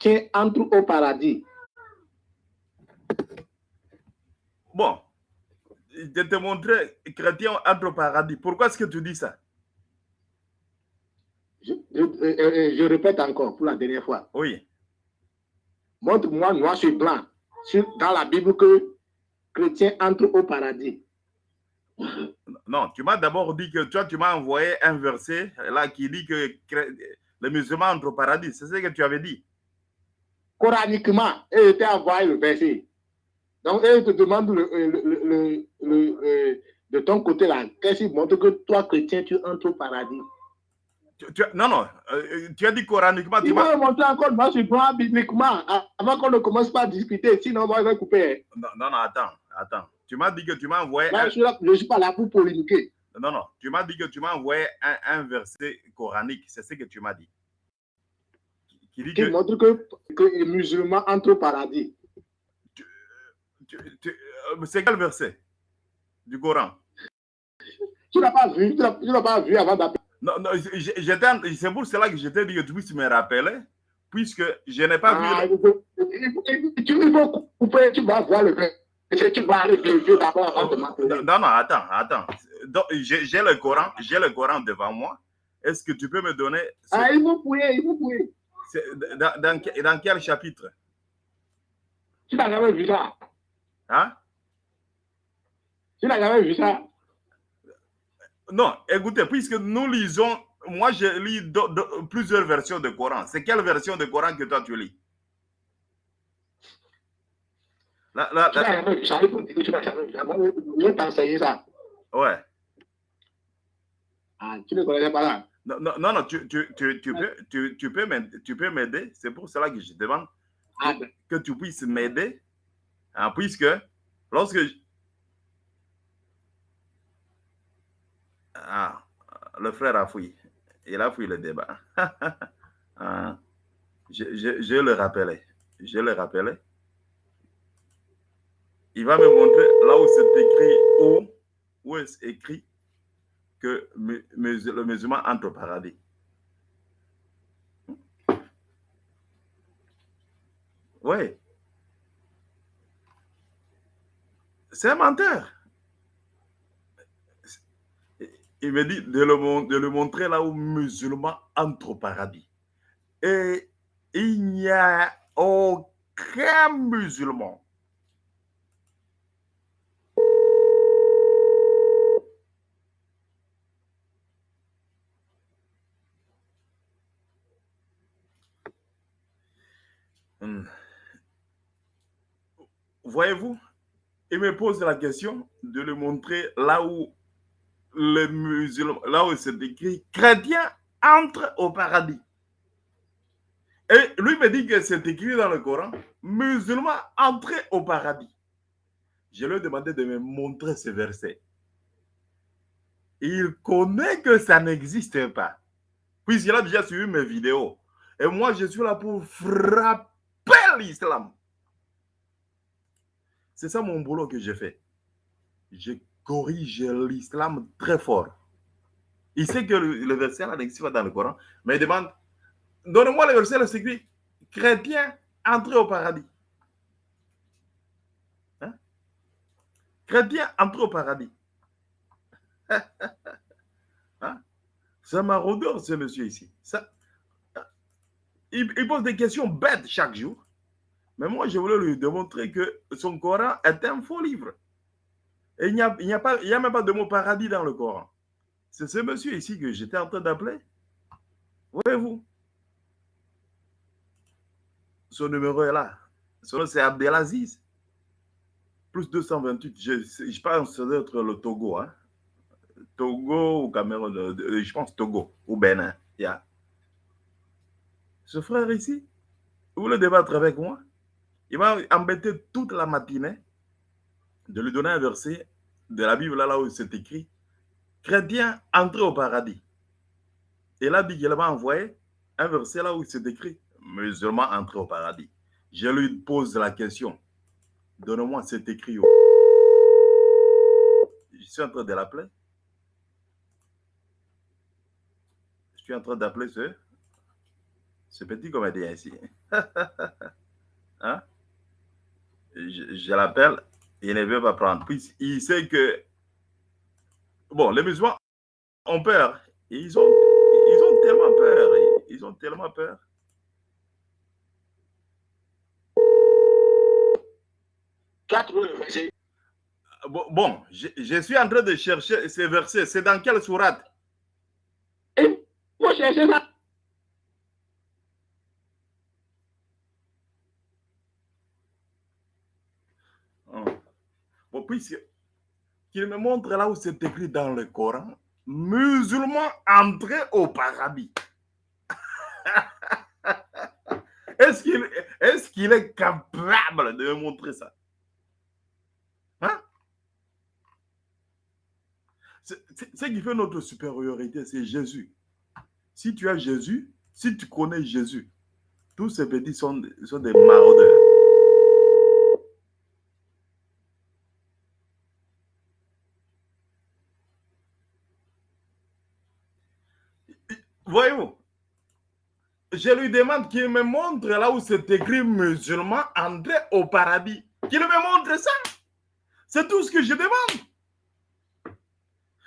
chrétiens entrent au paradis. Bon, je te montrer chrétien entre au paradis. Pourquoi est-ce que tu dis ça? Je, je, je, je, répète encore pour la dernière fois. Oui. Montre-moi noir sur blanc sur, dans la Bible que chrétien entre au paradis. Non, tu m'as d'abord dit que toi, tu m'as envoyé un verset là qui dit que les musulmans entrent au paradis. C'est ce que tu avais dit. Coraniquement, et était envoyé le verset. Donc, elle te demande le, le, le, le de ton côté là, qu'est-ce qui montre que toi, chrétien, tu entres au paradis? Tu, tu, non, non, euh, tu as dit coraniquement. Il va montrer encore, moi, je prends bibliquement, avant qu'on ne commence pas à discuter, sinon, moi, je vais couper. Non, non, non attends, attends. Tu m'as dit que tu m'as envoyé. Là, un... Je ne suis pas là pour polémiquer. Non, non, tu m'as dit que tu m'as envoyé un, un, verset coranique, c'est ce que tu m'as dit. Qui, dit qui que... montre que, que les musulmans entrent au paradis. Euh, c'est quel verset du Coran? Tu n'as pas vu, tu n'as pas vu avant d'appeler. Non, non c'est pour cela que je t'ai dit que tu puisses me rappeler, puisque je n'ai pas ah, vu. Faut, il faut couper, tu vas voir le tu vas réfléchir d'abord avant de m'appeler. Non, non, attends, attends. J'ai le Coran, j'ai le Coran devant moi. Est-ce que tu peux me donner. Ce... Ah, il faut fouiller, il faut fouiller. Dans, dans, dans quel chapitre? Tu n'as jamais vu ça. Hein? Tu n'as jamais vu ça. Non, écoutez, puisque nous lisons, moi je lis de, de, plusieurs versions de Coran. C'est quelle version de Coran que toi tu lis? Là, là, là. Je vais t'enseigner ça. Ouais. Ah, tu ne connais pas là. Non, non, non, tu, tu, tu, tu, peux, tu, tu peux m'aider. C'est pour cela que je demande ah, que tu puisses m'aider. Hein, puisque lorsque Ah, le frère a fouillé. Il a fouillé le débat. ah, je, je, je, le rappelais. Je le rappelais. Il va me montrer là où c'est écrit, où, où est écrit que le musulman entre au paradis. Oui. C'est un menteur. il me dit de le, montrer là où musulman entre au paradis. Et il n'y a aucun musulman. Hmm. Voyez-vous, il me pose la question de le montrer là où les musulmans, là où c'est écrit, chrétien entre au paradis. Et lui me dit que c'est écrit dans le Coran, musulman entre au paradis. Je lui ai demandé de me montrer ce verset. Il connaît que ça n'existe pas. Puisqu'il a déjà suivi mes vidéos. Et moi, je suis là pour frapper l'islam. C'est ça mon boulot que j'ai fait. J'ai corrige l'islam très fort. Il sait que le, verset là n'existe pas dans le Coran, mais il demande Donnez-moi le verset, c'est écrit Chrétien, entrez au paradis. Hein? Chrétien, entrez au paradis. hein? C'est maraudeur, ce monsieur ici. Ça, il, pose des questions bêtes chaque jour. Mais moi, je voulais lui démontrer que son Coran est un faux livre. Et il n'y a, a, même pas de mot paradis dans le Coran. C'est ce monsieur ici que j'étais en train d'appeler. Voyez-vous? Son numéro est là. Son nom, c'est Abdelaziz. Plus 228. Je, je pense que ça doit être le Togo. Hein? Togo ou Cameroun. Je pense Togo ou Bénin. Ce frère ici, vous voulez débattre avec moi? Il m'a embêté toute la matinée de lui donner un verset de la Bible là, où c'est écrit Chrétien, entrez au paradis. Et là, dit qu'il m'a envoyé un verset là où c'est écrit Musulman, entrez au paradis. Je lui pose la question Donne-moi cet écrit. Je suis en train de l'appeler. Je suis en train d'appeler ce. ce petit comédien ici. hein? Je, je l'appelle, il ne veut pas prendre. Puis il sait que, bon, les musulmans ont peur. Ils ont, ils ont tellement peur. Ils ont tellement peur. Quatre versets. Bon, je, je suis en train de chercher ces versets. C'est dans quelle sourate? Et moi, ça. Hum. Bon, puisque qu'il me montre là où c'est écrit dans le Coran, musulman entré au paradis. Est-ce qu'il est, capable de me montrer ça? Hein? Ce qui fait notre supériorité, c'est Jésus. Si tu as Jésus, si tu connais Jésus, tous ces petits sont, sont des maraudeurs. Voyez-vous, je lui demande qu'il me montre là où c'est écrit musulman entré au paradis. Qu'il me montre ça. C'est tout ce que je demande.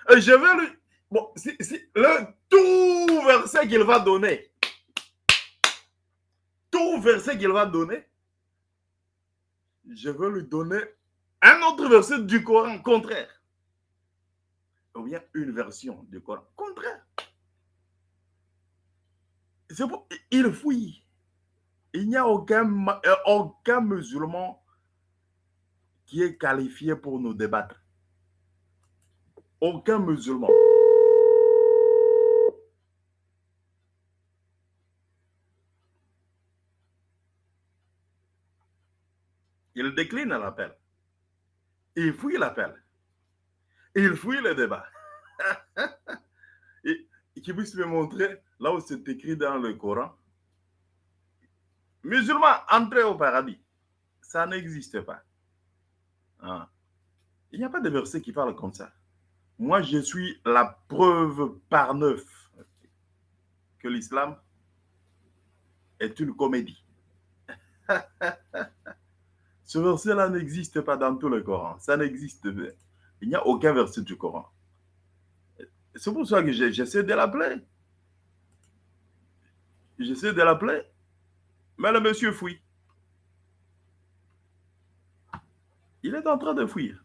Et je vais lui. Bon, si, le tout verset qu'il va donner, tout verset qu'il va donner, je vais lui donner un autre verset du Coran contraire. Ou bien une version du Coran contraire. Il fouille. Il n'y a euh, aucun musulman qui est qualifié pour nous débattre. Aucun musulman. Il décline l'appel. Il fouille l'appel. Il fouille le débat. Et qu'il puisse me montrer là où c'est écrit dans le Coran. Musulman, entrer au paradis. Ça n'existe pas. Hein. Il n'y a pas de verset qui parle comme ça. Moi, je suis la preuve par neuf que l'islam est une comédie. Ce verset-là n'existe pas dans tout le Coran. Ça n'existe. Il n'y a aucun verset du Coran. C'est pour ça que j'essaie de l'appeler. J'essaie de l'appeler. Mais le monsieur fuit. Il est en train de fuir.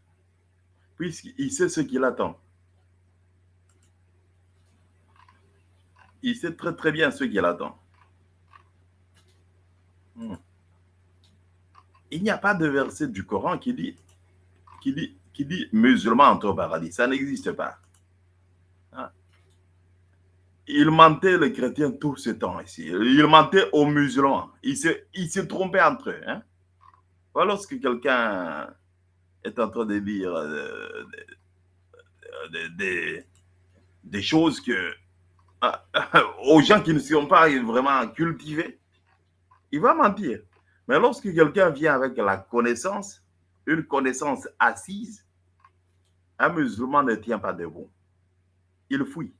Puisqu'il sait ce qu'il attend. Il sait très très bien ce qu'il attend. Hmm. Il n'y a pas de verset du Coran qui dit, qui qui dit musulman entre au paradis. Ça n'existe pas. Il mentait les chrétiens tout ce temps ici. Il mentait aux musulmans. Il se, trompait entre eux. Hein? Lorsque quelqu'un est en train de dire euh, des, choses que ah, aux gens qui ne sont pas vraiment cultivés, il va mentir. Mais lorsque quelqu'un vient avec la connaissance, une connaissance assise, un musulman ne tient pas debout. Il fuit.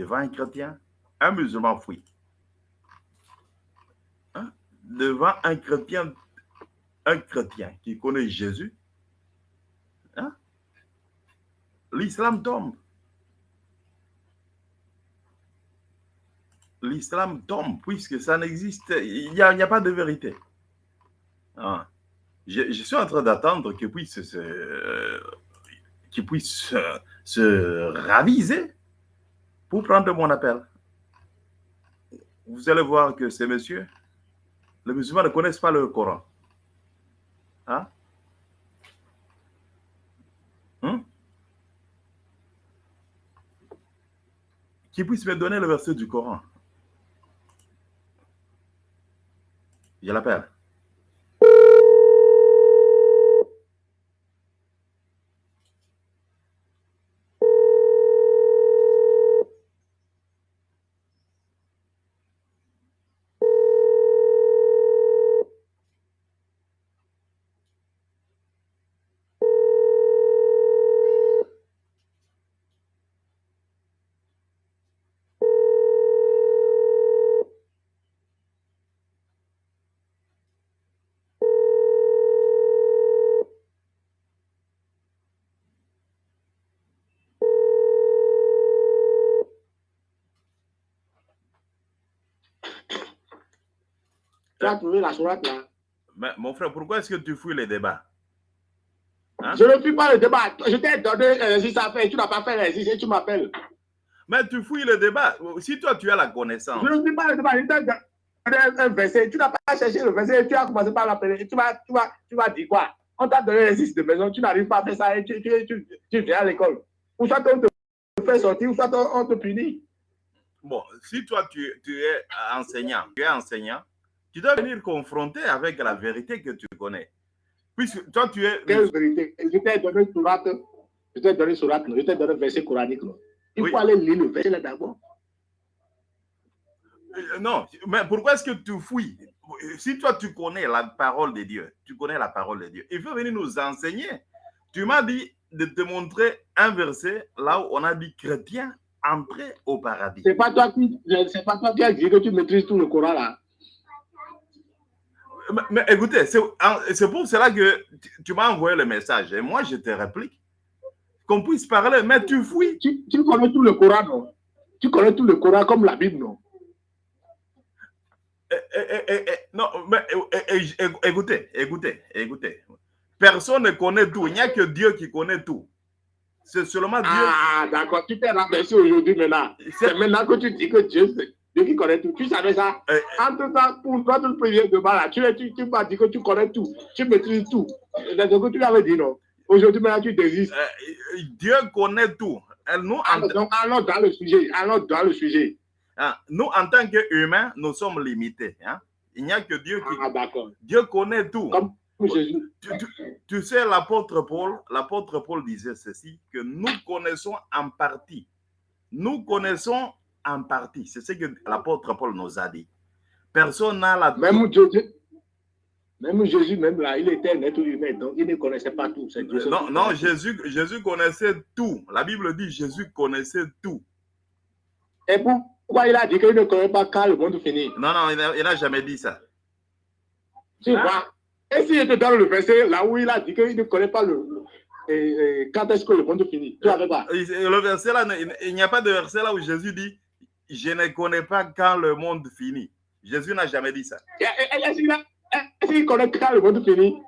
Devant un chrétien, un musulman fuit. Hein? Devant un chrétien, un chrétien qui connaît Jésus, hein? l'islam tombe. L'islam tombe puisque ça n'existe, il n'y a, pas de vérité. Ah. Je, suis en train d'attendre qu'il puisse se, euh, raviser pour prendre mon appel. Vous allez voir que ces messieurs, les musulmans ne connaissent pas le Coran. Hein? Hein? Qui puisse me donner le verset du Coran. Je l'appelle. As trouvé la sourate là. Mais mon frère, pourquoi est-ce que tu fouilles les débats? Hein? Je ne fuis pas le débat. Je t'ai donné l'exercice à faire. Tu n'as pas fait l'exercice et tu m'appelles. Mais tu fouilles le débat. Si toi, tu as la connaissance. Je ne fuis pas le débat. Je t'ai donné un verset. Tu n'as pas cherché le verset. Tu as commencé par l'appeler. Tu vas, tu, vas, tu vas dire quoi? On t'a donné l'exercice de maison. Tu n'arrives pas à faire ça et tu, tu, tu, tu viens à l'école. Ou soit on te fait sortir, ou soit on te punit. Bon, si toi, tu, tu es enseignant, tu es enseignant, tu dois venir confronter avec la vérité que tu connais. Puisque toi, tu es. Quelle vérité? Je t'ai donné surat, je t'ai donné surat, je t'ai donné verset coranique. non. Il Oui. faut aller lire le verset là d'abord. Euh, Non, mais pourquoi est-ce que tu fouilles? Si toi, tu connais la parole de Dieu, tu connais la parole de Dieu, il faut venir nous enseigner. Tu m'as dit de te montrer un verset là où on a dit chrétien entrer au paradis. C'est pas toi qui, c'est pas toi qui as dit que tu maîtrises tout le Coran là. Mais, écoutez, c'est pour cela que tu, tu m'as envoyé le message et moi je te réplique. Qu'on puisse parler, mais tu fouilles. Tu, tu connais tout le Coran, non? Tu connais tout le Coran comme la Bible, non? Eh, eh, eh, eh, eh, non, mais écoutez, écoutez, écoutez. Personne ne connaît tout. Il n'y a que Dieu qui connaît tout. C'est seulement Dieu. Ah, d'accord. Tu t'es rabaissé aujourd'hui maintenant. C'est- maintenant que tu dis que Dieu, c'est Dieu qui connaît tout. Tu savais ça Eh, En tout temps, pour toi, tout le premier débat là, tu, tu, tu m'as dit que tu connais tout. Tu maîtrises tout. C'est ce que tu l'avais dit, non Aujourd'hui, maintenant, tu désistes. Euh, Dieu connaît tout. Nous, en, Alors, donc, allons dans le sujet. Allons dans le sujet. hein, nous, en tant qu'humains, nous sommes limités. hein. Il n'y a que Dieu qui. Ah. Dieu connaît tout. Comme Jésus. Tu, tu- tu sais, l'apôtre Paul, l'apôtre Paul disait ceci, que nous connaissons en partie. Nous connaissons en partie. C'est ce que l'apôtre Paul nous a dit. Personne n'a la... Même Jésus, même Jésus, même là, il était un être humain, donc il ne connaissait pas tout. Non, non. Jésus, Jésus connaissait tout. La Bible dit Jésus connaissait tout. Et pourquoi il a dit qu'il ne connaît pas quand le monde finit? Non, non, il n'a- jamais dit ça. Tu vois Et si te donne le verset là où il a dit qu'il ne connaît pas le, le- et- et quand est-ce que le monde finit? Tu avais pas? Le verset là, il n'y a pas de verset là où Jésus dit Je ne connais pas quand le monde finit. Jésus n'a jamais dit ça. Est-ce qu'il a- est-ce qu'il connaît quand le monde finit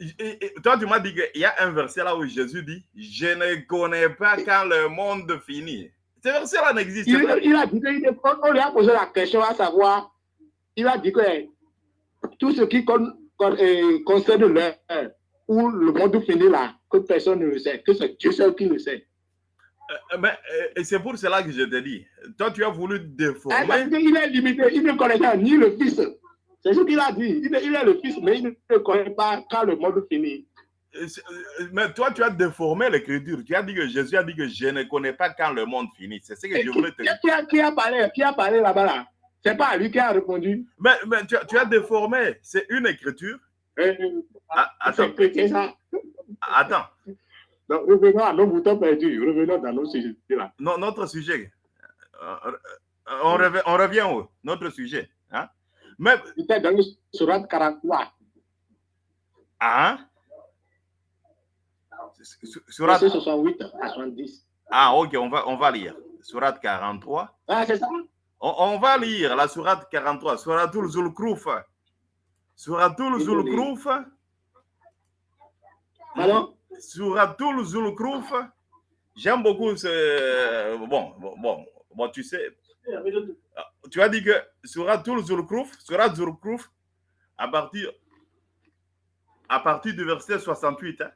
Et- et- et toi, tu m'as dit qu'il y a un verset là où Jésus dit Je ne connais pas quand le monde finit. Ce verset là n'existe pas. il a dit qu'il on, lui a posé la question à savoir, il a dit que eh, tout ce qui con- con- eh, concerne l'heure où le monde finit là, que personne ne le sait, que c'est Dieu seul qui le sait. Euh, Mais euh, c'est pour cela que je te dis Toi, tu as voulu Eh, parce déformer. qu'il est limité, il ne connaît ni le Fils. C'est ce qu'il a dit. Il est, il est le Fils, mais il ne connaît pas quand le monde finit. Euh, euh, Mais toi, tu as déformé l'écriture. Tu as dit que Jésus a dit que je ne connais pas quand le monde finit. C'est ce que Et je voulais te dire. qui a, qui a parlé, qui a parlé là-bas là? C'est pas lui qui a répondu. Mais, mais tu, as- tu as déformé. C'est une écriture. Ah, attends, attends. Donc, revenons à nos boutons perdus. Revenons dans nos sujets là. No- notre sujet. Euh, euh, on, revient, on revient au notre sujet. Hein? Mais, C'était dans le surat 43. hein? Su- Surat, Verset 68 à 70. ah, ok, on va, on va lire. Surat 43. Ah, c'est ça? On, on va lire la Surat 43. Suratul Zulkruf. Suratul. Zulkruf. Alors Suratul Zulkruf. J'aime beaucoup ce. Bon, bon, bon, bon, tu sais, tu as dit que Suratul Zulkruf, Surat Zulkruf, à partir, à partir du verset 68. Hein?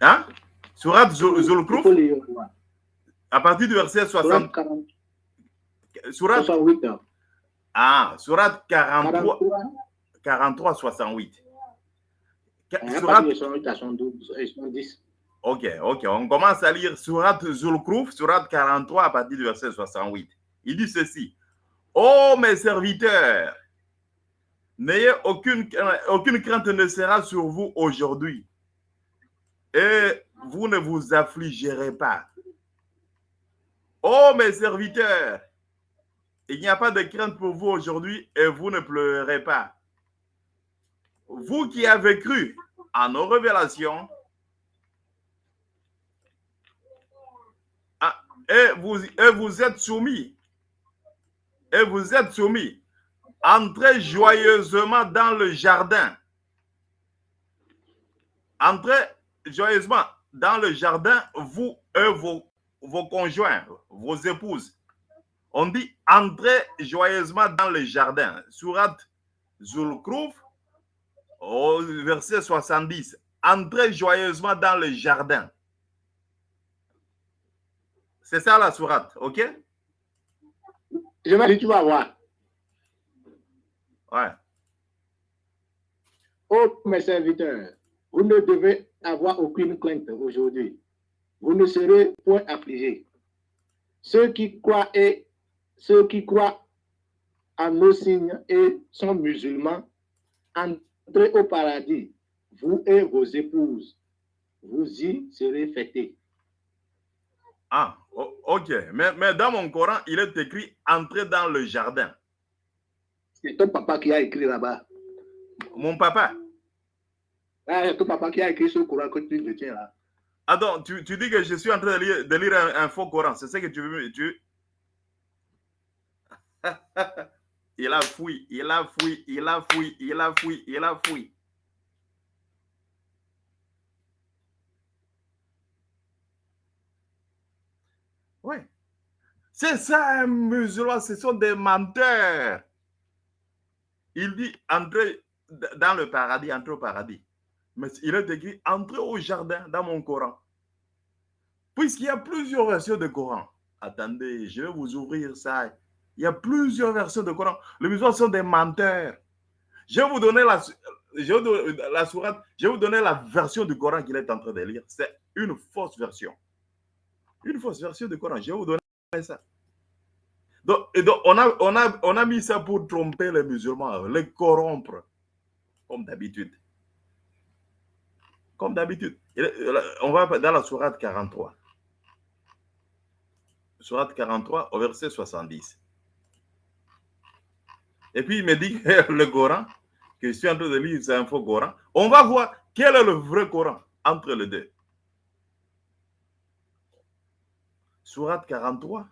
Hein? Surat Zul- il Zulkruf, faut lire. à partir du verset Surat 60. 40, Surat, 68. hein. ah, Surat 43, 43. 43, 68. Ka- hein, à Surat, partir de 68 à 72 et 70. ok, ok, on commence à lire Surat Zulkruf, Surat 43 à partir du verset 68. Il dit ceci. Ô mes serviteurs, n'ayez aucune, aucune crainte ne sera sur vous aujourd'hui. Et vous ne vous affligerez pas. Ô mes serviteurs, il n'y a pas de crainte pour vous aujourd'hui et vous ne pleurerez pas. Vous qui avez cru à nos révélations, ah, et, vous, et vous êtes soumis et vous êtes soumis. Entrez joyeusement dans le jardin. Entrez joyeusement dans le jardin, vous et vos, vos conjoints, vos épouses. On dit entrez joyeusement dans le jardin. Surat Zulkruf, au verset 70. Entrez joyeusement dans le jardin. C'est ça la sourate, ok? Je vais dire, tu vas voir. Ouais. Oh, mes serviteurs, vous ne devez avoir aucune crainte aujourd'hui. Vous ne serez point affligés. Ceux qui croient et ceux qui croient à nos signes et sont musulmans, entrez au paradis, vous et vos épouses. Vous y serez fêtés. Ah, ok. Mais, mais dans mon Coran, il est écrit entrez dans le jardin. C'est ton papa qui a écrit là-bas. Mon papa? Ah, c'est ton papa qui a écrit ce Coran que tu tiens là. Attends, tu, tu dis que je suis en train de lire, de lire un, un faux Coran. C'est ça que tu veux me. Tu... il a fouillé, il a fouillé, il a fouillé, il a fouillé, il a fouillé. Oui. C'est ça, un musulman, ce sont des menteurs. Il dit entrez dans le paradis, entrez au paradis. Mais il est écrit entrez au jardin dans mon Coran. Puisqu'il y a plusieurs versions de Coran. Attendez, je vais vous ouvrir ça. Il y a plusieurs versions de Coran. Les musulmans sont des menteurs. Je vais vous donner la, je vais vous donner la version du Coran qu'il est en train de lire. C'est une fausse version. Une fausse version du Coran. Je vais vous donner ça. Donc, donc, on, a, on, a, on a mis ça pour tromper les musulmans, les corrompre, comme d'habitude. Comme d'habitude. On va dans la sourate 43. Sourate 43 au verset 70. Et puis il me dit le Coran, que je suis en train de lire, c'est un faux Coran. On va voir quel est le vrai Coran entre les deux. Sourate 43.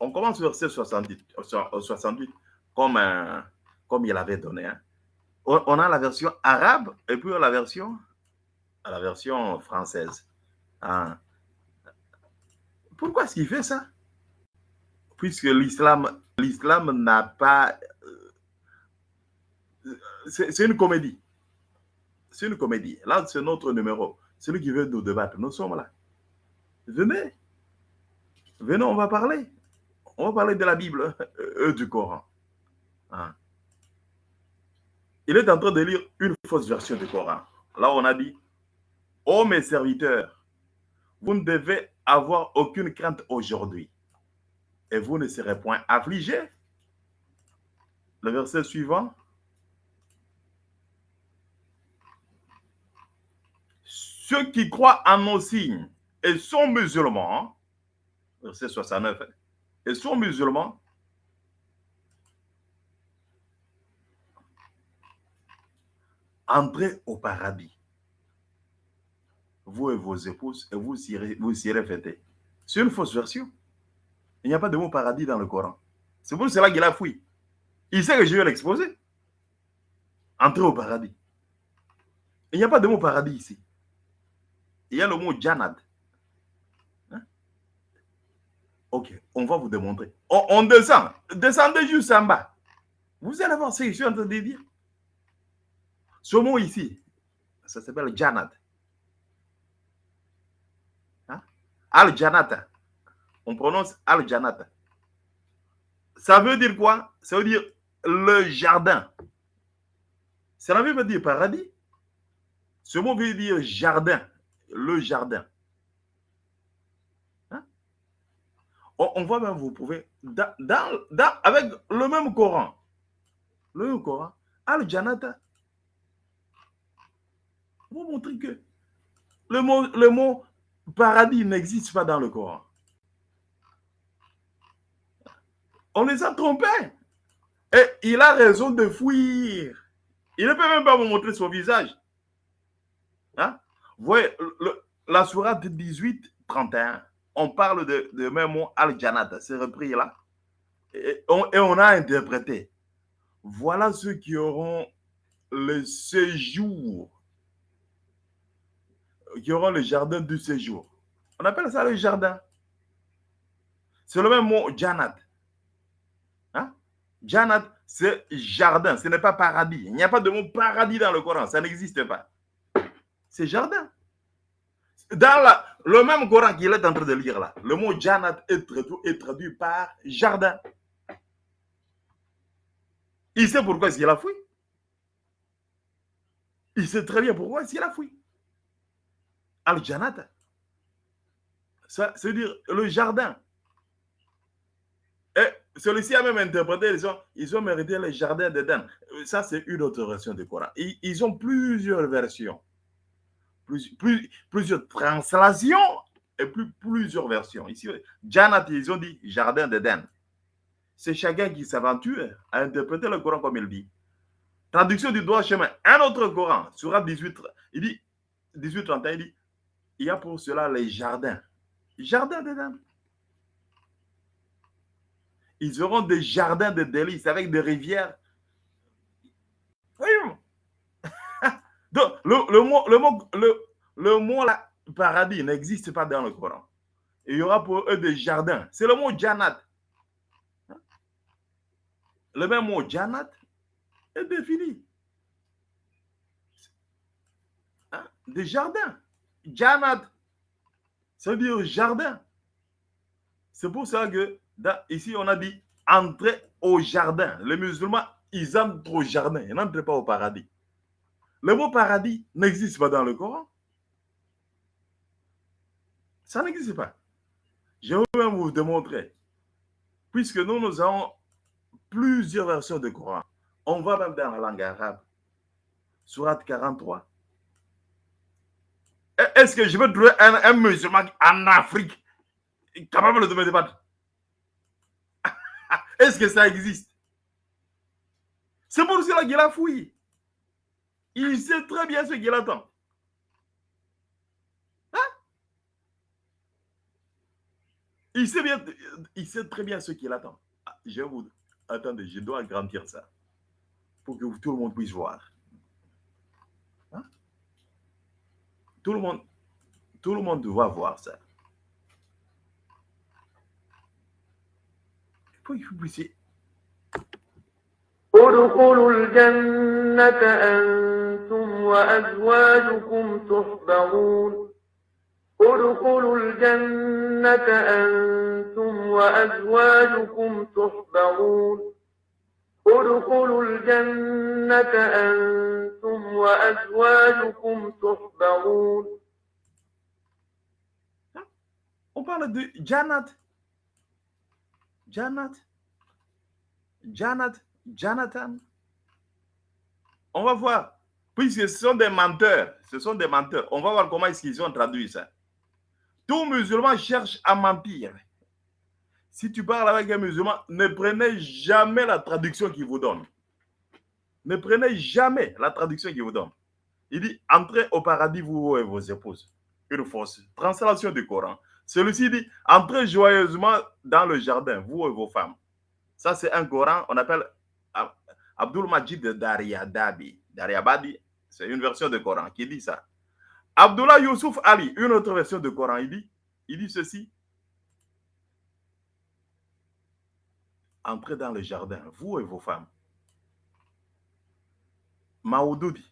On commence verset 70, 68, comme, euh, comme il avait donné. Hein. On, on a la version arabe et puis la version, la version française. Hein. Pourquoi est-ce qu'il fait ça? Puisque l'islam l'islam n'a pas... C'est une comédie. C'est une comédie. Là, c'est notre numéro. Celui qui veut nous débattre, nous sommes là. Venez. Venez, on va parler. On va parler de la Bible, euh, du Coran. Hein. Il est en train de lire une fausse version du Coran. Là, on a dit, ô mes serviteurs, vous ne devez avoir aucune crainte aujourd'hui et vous ne serez point affligés. Le verset suivant. Ceux qui croient en nos signes et sont musulmans, verset 69, et sont musulmans, entrez au paradis. Vous et vos épouses, et vous irez, vous irez fêter. C'est une fausse version. Il n'y a pas de mot paradis dans le Coran. C'est pour cela qu'il a fui. Il sait que je vais l'exposer. Entrer au paradis. Il n'y a pas de mot paradis ici. Il y a le mot Janad. Hein? Ok, on va vous démontrer. On, descend. Descendez juste en bas. Vous allez voir ce que je suis en train de dire. Ce mot ici, ça s'appelle Janad. Hein? Al-Janata on prononce Al-Janata. Ça veut dire quoi? Ça veut dire le jardin. Ça veut dire paradis. Ce mot veut dire jardin, le jardin. Hein? On, voit même, vous pouvez, dans, dans, avec le même Coran, le même Coran, Al-Janata, vous montrer que le mot paradis n'existe pas dans le Coran. On les a trompés. Et il a raison de fuir. Il ne peut même pas vous montrer son visage. Hein? Vous voyez, le, la sourate 18, 31, on parle de, de même mot Al-Janat, c'est repris là. Et on, et on a interprété. Voilà ceux qui auront le séjour, qui auront le jardin du séjour. On appelle ça le jardin. C'est le même mot, Janat. Janat, c'est jardin, ce n'est pas paradis. Il n'y a pas de mot paradis dans le Coran, ça n'existe pas. C'est jardin. Dans le même Coran qu'il est en train de lire là, le mot Janat est traduit, par jardin. Il sait pourquoi est-ce a fui. Il sait très bien pourquoi est-ce qu'il a fui. Al-Janat, ça veut dire le jardin. Et celui-ci a même interprété, ils ont, ils ont mérité le jardin d'Éden. Ça, c'est une autre version du Coran. Ils, ont plusieurs versions, plus, plus, plusieurs translations et plus, plusieurs versions. Ici, Janat, ils ont dit jardin d'Éden. C'est chacun qui s'aventure à interpréter le Coran comme il dit. Traduction du droit chemin. Un autre Coran, Surat 18, il dit, 18, 31, il dit, il y a pour cela les jardins. Jardin d'Éden. Ils auront des jardins de délices avec des rivières. Donc, le, le, mot, le, mot, le, le mot là, paradis n'existe pas dans le Coran. Il y aura pour eux des jardins. C'est le mot Janat. Le même mot Janat est défini. Hein? Des jardins. Janat, ça veut dire jardin. C'est pour ça que ici, on a dit entrer au jardin. Les musulmans, ils entrent au jardin. Ils n'entrent pas au paradis. Le mot paradis n'existe pas dans le Coran. Ça n'existe pas. Je vais même vous démontrer. Puisque nous, nous avons plusieurs versions de Coran. On va même dans la langue arabe. Surat 43. Est-ce que je veux trouver un, un musulman en Afrique capable de me débattre? Est-ce que ça existe? C'est pour cela qu'il a fouillé. Il sait très bien ce qu'il attend. Hein? il, sait bien, il sait très bien ce qu'il attend. Ah, je vous... Attendez, je dois agrandir ça pour que tout le monde puisse voir. Hein? Tout le monde, tout le monde doit voir ça. ادخلوا الجنة أنتم وأزواجكم تحبرون. ادخلوا الجنة أنتم وأزواجكم تحبرون. ادخلوا الجنة أنتم وأزواجكم تحبرون. On parle de Janat Janat, Janat, Jonathan? On va voir. Puisque ce sont des menteurs, ce sont des menteurs. On va voir comment est-ce qu'ils ont traduit ça. Tout musulman cherche à mentir. Si tu parles avec un musulman, ne prenez jamais la traduction qu'il vous donne. Ne prenez jamais la traduction qu'il vous donne. Il dit, entrez au paradis, vous et vos épouses. Une fausse translation du Coran. Celui-ci dit, entrez joyeusement dans le jardin, vous et vos femmes. Ça, c'est un Coran, on appelle Abdul Majid Daryadabi. Daryabadi, c'est une version de Coran qui dit ça. Abdullah Youssouf Ali, une autre version de Coran, il dit, il dit ceci. Entrez dans le jardin, vous et vos femmes. Maoudoudi,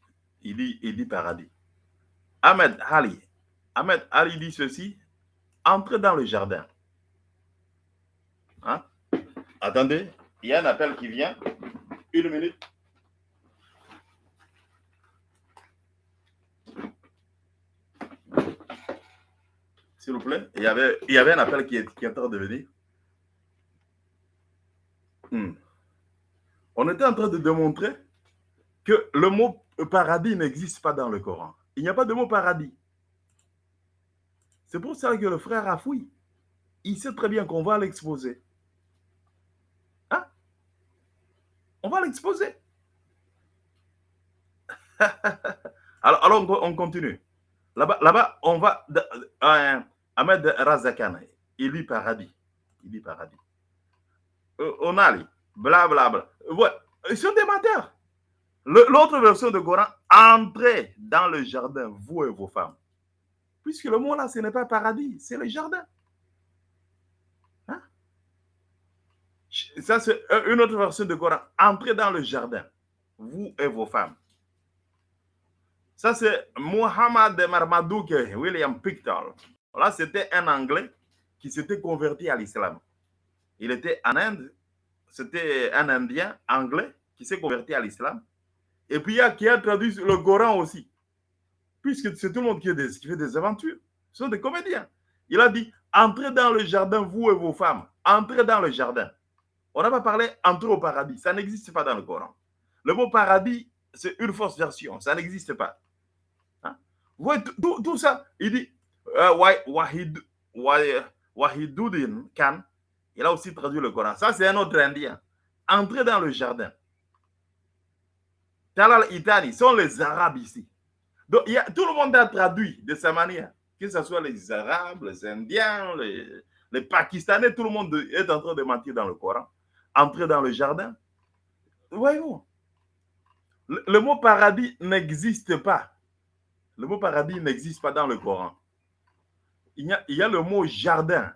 il dit, il dit paradis. Ahmed Ali, Ahmed Ali dit ceci, entrez dans le jardin. Hein? Attendez, il y a un appel qui vient. Une minute. S'il vous plaît. Il y, avait, il y avait un appel qui est, qui est en train de venir. Hmm. On était en train de démontrer que le mot paradis n'existe pas dans le Coran. Il n'y a pas de mot paradis. C'est pour ça que le frère a fouillé. Il sait très bien qu'on va l'exposer. Hein? On va l'exposer. alors, alors, on continue. Là-bas, là on va... Euh, Ahmed Razakan, il dit paradis. Il dit paradis. euh, Onali, blablabla. Ouais, ils sont des menteurs. L'autre version de Coran, entrez dans le jardin, vous et vos femmes. Puisque le mot là, ce n'est pas paradis, c'est le jardin. Hein? Ça, c'est une autre version de Coran. Entrez dans le jardin, vous et vos femmes. Ça, c'est Muhammad Marmadouk William Picton. Là, c'était un Anglais qui s'était converti à l'islam. Il était en Inde, c'était un Indien anglais qui s'est converti à l'islam. Et puis, il y a qui a traduit le Coran aussi. Puisque c'est tout le monde qui, fait des aventures. Ce sont des comédiens. Il a dit entrez dans le jardin, vous et vos femmes. Entrez dans le jardin. On n'a pas parlé entrez au paradis. Ça n'existe pas dans le Coran. Le mot paradis, c'est une fausse version. Ça n'existe pas. Hein? Vous voyez, tout, ça, il dit euh, Wah- Wahid, Wah- Wahiduddin Khan, il a aussi traduit le Coran. Ça, c'est un autre indien. Entrez dans le jardin. Talal Itani sont les Arabes ici. Donc, tout le monde a traduit de sa manière. Que ce soit les Arabes, les Indiens, les, Pakistanais, tout le monde est en train de mentir dans le Coran. Entrez dans le jardin. Voyons. Le, le mot paradis n'existe pas. Le mot paradis n'existe pas dans le Coran. Il y, a, il y a le mot jardin.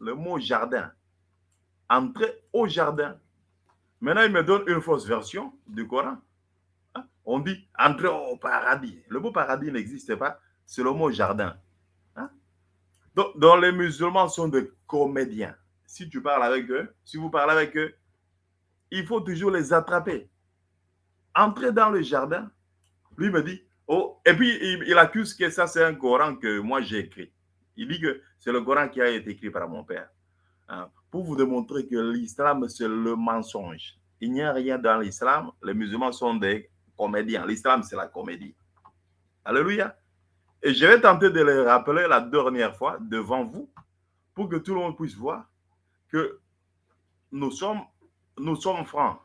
Le mot jardin. Entrez au jardin. Maintenant, il me donne une fausse version du Coran. On dit entrer au paradis. Le mot paradis n'existe pas. C'est le mot jardin. Hein? Donc, les musulmans sont des comédiens. Si tu parles avec eux, si vous parlez avec eux, il faut toujours les attraper. Entrer dans le jardin. Lui me dit, oh, et puis il, il accuse que ça, c'est un Coran que moi j'ai écrit. Il dit que c'est le Coran qui a été écrit par mon père. Hein, pour vous démontrer que l'islam, c'est le mensonge. Il n'y a rien dans l'islam. Les musulmans sont des comédiens. L'islam, c'est la comédie. Alléluia. Et je vais tenter de le rappeler la dernière fois devant vous pour que tout le monde puisse voir que nous sommes, nous sommes francs.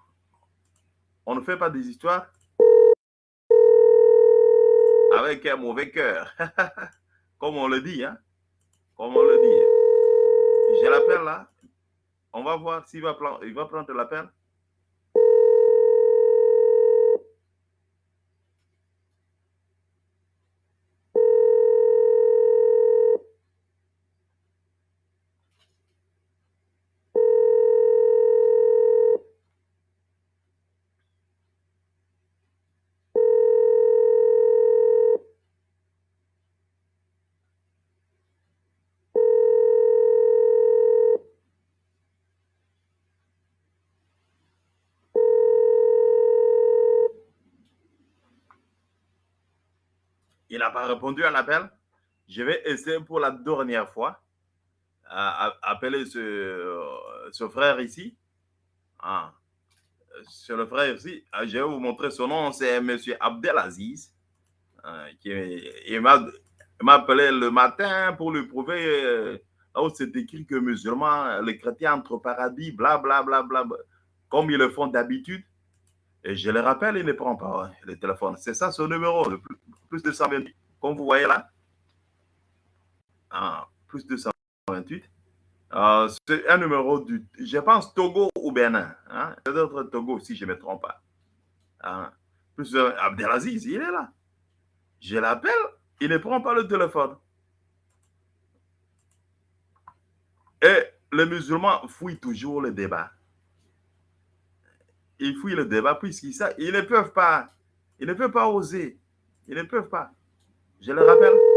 On ne fait pas des histoires avec un mauvais cœur. Comme on le dit, hein? Comme on le dit. Je l'appelle là. On va voir s'il va, il va prendre l'appel. Il n'a pas répondu à l'appel. Je vais essayer pour la dernière fois à, appeler ce, ce frère ici. Ah. C'est le frère ici. Ah, Je vais vous montrer son nom. C'est M. Abdelaziz. Ah, qui, il m'a appelé le matin pour lui prouver euh, où c'est écrit que musulmans, les chrétiens entre paradis, bla bla bla bla, bla, comme ils le font d'habitude. Et je le rappelle, il ne prend pas hein, le téléphone. C'est ça son numéro, le plus, plus de 128. Comme vous voyez là. Ah, plus de 128. Euh, c'est un numéro du, je pense, Togo ou Bénin. Hein? Peut-être Togo, si je ne me trompe pas. Ah, plus de, Abdelaziz, il est là. Je l'appelle, il ne prend pas le téléphone. Et les musulmans fouillent toujours le débat. Ils fouillent le débat puisqu'ils ils ne peuvent pas, ils ne peuvent pas oser. Ils ne peuvent pas. Je le rappelle.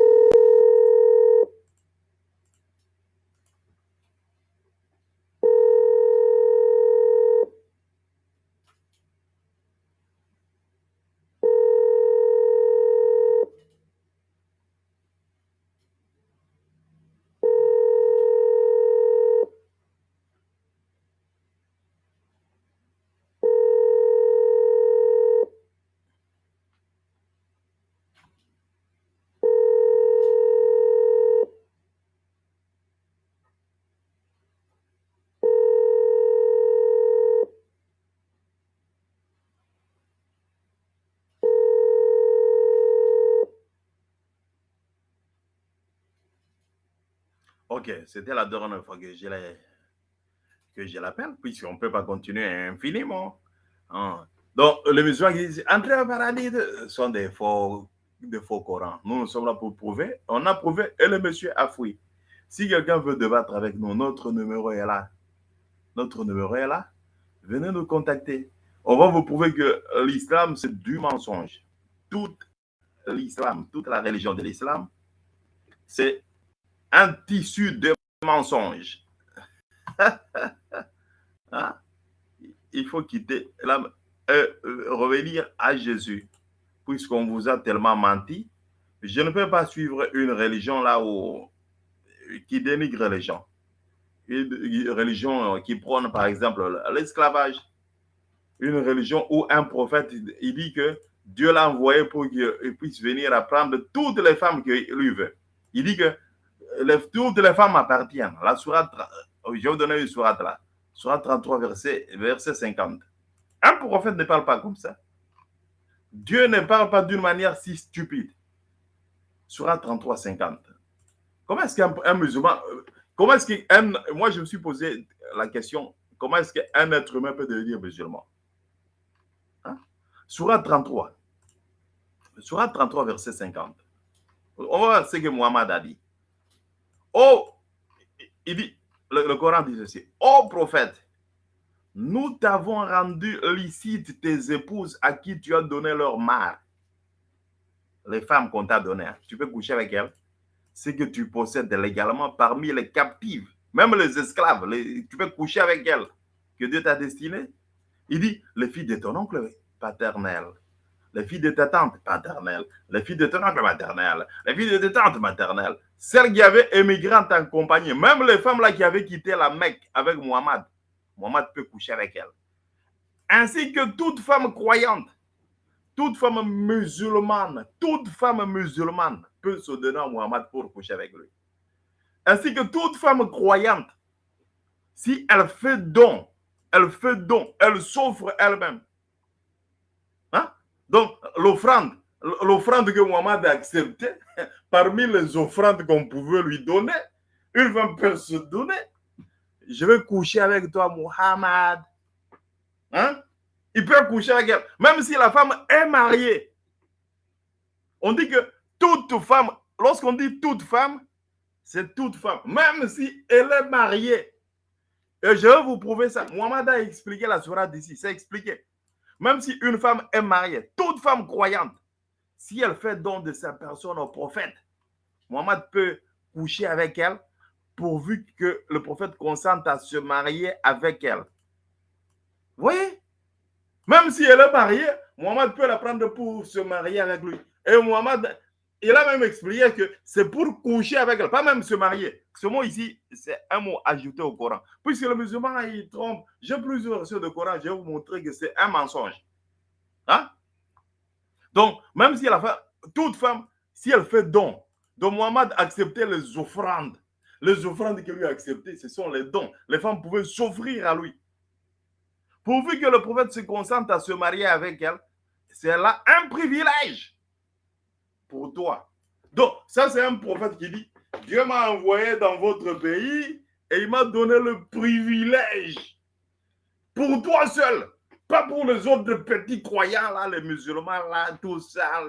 Ok, c'était la dernière fois que je l'appelle, puisqu'on ne peut pas continuer infiniment. Hein. Donc, les musulmans qui disent entrer au paradis sont des faux, des faux Corans. Nous, nous sommes là pour prouver. On a prouvé et le monsieur a fui. Si quelqu'un veut débattre avec nous, notre numéro est là. Notre numéro est là. Venez nous contacter. On va vous prouver que l'islam, c'est du mensonge. Tout l'islam, toute la religion de l'islam, c'est un tissu de mensonges. Hein? Il faut quitter, la, euh, revenir à Jésus, puisqu'on vous a tellement menti. Je ne peux pas suivre une religion là où, qui dénigre les gens. Une religion qui prône, par exemple, l'esclavage. Une religion où un prophète, il dit que Dieu l'a envoyé pour qu'il puisse venir apprendre toutes les femmes qu'il lui veut. Il dit que toutes les femmes appartiennent. La sourate, je vais vous donner une sourate là. Sourate 33, verset, verset 50. Un prophète ne parle pas comme ça. Dieu ne parle pas d'une manière si stupide. Sourate 33, 50. Comment est-ce qu'un musulman, comment est-ce qu'un, moi je me suis posé la question, comment est-ce qu'un être humain peut devenir musulman? Hein? Sourate 33. Sourate 33, verset 50. On va voir ce que Muhammad a dit. Oh, il dit, le, Coran dit ceci. Oh prophète, nous t'avons rendu licite tes épouses à qui tu as donné leur mari. Les femmes qu'on t'a données, tu peux coucher avec elles. Ce que tu possèdes légalement parmi les captives, même les esclaves, tu peux coucher avec elles, que Dieu t'a destiné. Il dit, les filles de ton oncle paternel, les filles de ta tante paternelle, les filles de ton oncle maternel, les filles de ta tante maternelle, celles qui avaient émigré en ta compagnie, même les femmes là qui avaient quitté la Mecque avec Mohamed, Mohamed peut coucher avec elles. Ainsi que toute femme croyante, toute femme musulmane, toute femme musulmane peut se donner à Mohamed pour coucher avec lui. Ainsi que toute femme croyante, si elle fait don, elle fait don, elle s'offre elle-même. Hein? Donc, l'offrande, l'offrande que Mohamed a acceptée, parmi les offrandes qu'on pouvait lui donner, une femme peut se donner. Je vais coucher avec toi, Mohamed. Hein? Il peut coucher avec elle, même si la femme est mariée. On dit que toute femme, lorsqu'on dit toute femme, c'est toute femme, même si elle est mariée. Et je vais vous prouver ça. Mohamed a expliqué la sourate d'ici, c'est expliqué. Même si une femme est mariée, toute femme croyante, si elle fait don de sa personne au prophète, Mohamed peut coucher avec elle pourvu que le prophète consente à se marier avec elle. Vous voyez? Même si elle est mariée, Mohamed peut la prendre pour se marier avec lui. Et Mohamed, il a même expliqué que c'est pour coucher avec elle, pas même se marier. Ce mot ici, c'est un mot ajouté au Coran. Puisque le musulman, il trompe. J'ai plusieurs versions de Coran, je vais vous montrer que c'est un mensonge. Hein? Donc, même si elle fait, toute femme, si elle fait don, donc Mohamed acceptait les offrandes. Les offrandes qu'il lui a acceptées, ce sont les dons. Les femmes pouvaient s'offrir à lui. Pourvu que le prophète se consente à se marier avec elle, c'est là un privilège pour toi. Donc, ça, c'est un prophète qui dit Dieu m'a envoyé dans votre pays et il m'a donné le privilège pour toi seul pas pour les autres petits croyants, là, les musulmans, là, tout ça,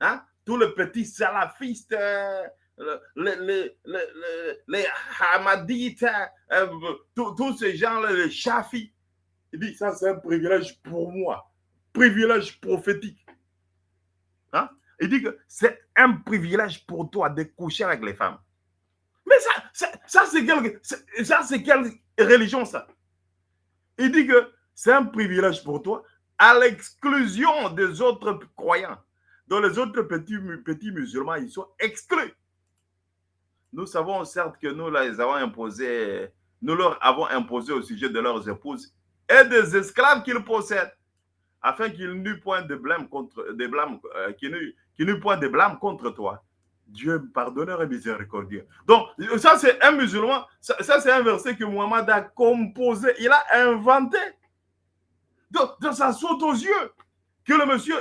hein, tous les petits salafistes, euh, les, hamadites, euh, tous ces gens-là, les chafis. Il dit, ça c'est un privilège pour moi, privilège prophétique. Hein? Il dit que c'est un privilège pour toi de coucher avec les femmes. Mais ça, ça, c'est quelle, ça, quelle religion ça? Il dit que c'est un privilège pour toi, à l'exclusion des autres croyants. Donc les autres petits, petits musulmans, ils sont exclus. Nous savons certes que nous les avons imposés, nous leur avons imposé au sujet de leurs épouses et des esclaves qu'ils possèdent, afin qu'ils n'eût point de blâme contre des blâmes, euh, qu'ils point de blâme contre toi. Dieu pardonneur et miséricordieux. Donc, ça, c'est un musulman, ça, ça c'est un verset que Muhammad a composé, il a inventé. Donc, ça saute aux yeux que le monsieur,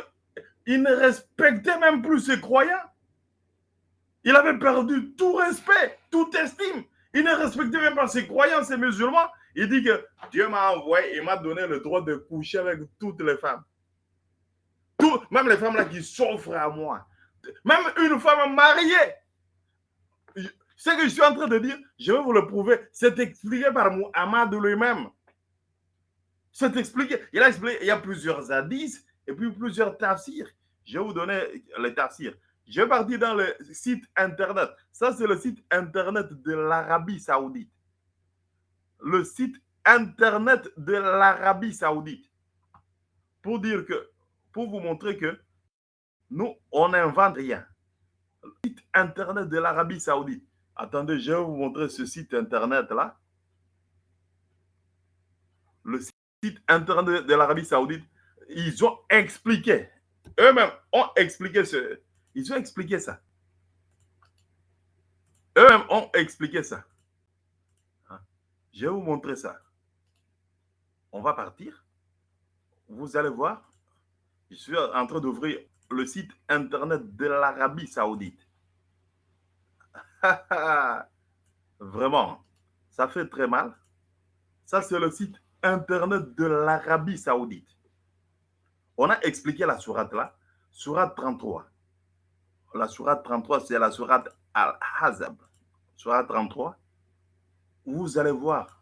il ne respectait même plus ses croyants. Il avait perdu tout respect, toute estime. Il ne respectait même pas ses croyants, ses musulmans. Il dit que Dieu m'a envoyé et m'a donné le droit de coucher avec toutes les femmes. Tout, même les femmes là qui s'offrent à moi. Même une femme mariée. Ce que je suis en train de dire, je vais vous le prouver. C'est expliqué par Muhammad lui-même. C'est expliqué. Il a expliqué, il y a plusieurs hadiths et puis plusieurs tafsirs. Je vais vous donner les tafsirs. Je vais partir dans le site internet. Ça, c'est le site internet de l'Arabie Saoudite. Le site internet de l'Arabie Saoudite. Pour dire que, pour vous montrer que nous, on n'invente rien. Le site internet de l'Arabie Saoudite. Attendez, je vais vous montrer ce site internet-là. Le site internet de l'Arabie Saoudite, ils ont expliqué, eux-mêmes ont expliqué ce, ils ont expliqué ça. Eux-mêmes ont expliqué ça. Hein? Je vais vous montrer ça. On va partir. Vous allez voir. Je suis en train d'ouvrir le site internet de l'Arabie Saoudite. Vraiment, ça fait très mal. Ça, c'est le site internet de l'Arabie Saoudite. On a expliqué la sourate là, sourate 33. La sourate 33, c'est la sourate Al-Hazab. Sourate 33. Vous allez voir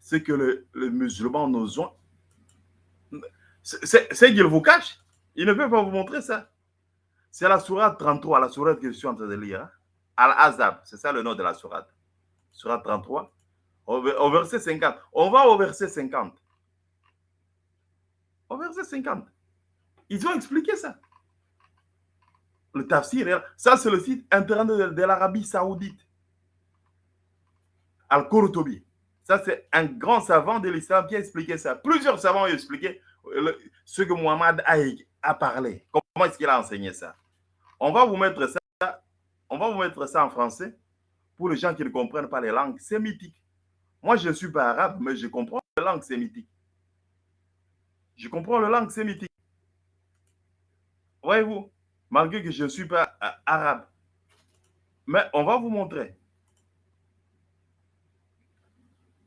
ce que les musulmans nous ont. C'est qu'ils vous cachent. Ils ne peuvent pas vous montrer ça. C'est la sourate 33, la sourate que je suis en train de lire. Hein. Al-Azab, c'est ça le nom de la sourate. Sourate 33, au, verset 50. On va au verset 50. Au verset 50. Ils ont expliqué ça. Le tafsir, ça c'est le site internet de, l'Arabie Saoudite. Al-Qurtubi. Ça c'est un grand savant de l'islam qui a expliqué ça. Plusieurs savants ont expliqué ce que Muhammad a, a parlé. Comment est-ce qu'il a enseigné ça? On va vous mettre ça on va vous mettre ça en français pour les gens qui ne comprennent pas les langues sémitiques. Moi, je ne suis pas arabe, mais je comprends les langues sémitiques. Je comprends les langues sémitiques. Voyez-vous, malgré que je ne suis pas euh, arabe. Mais on va vous montrer.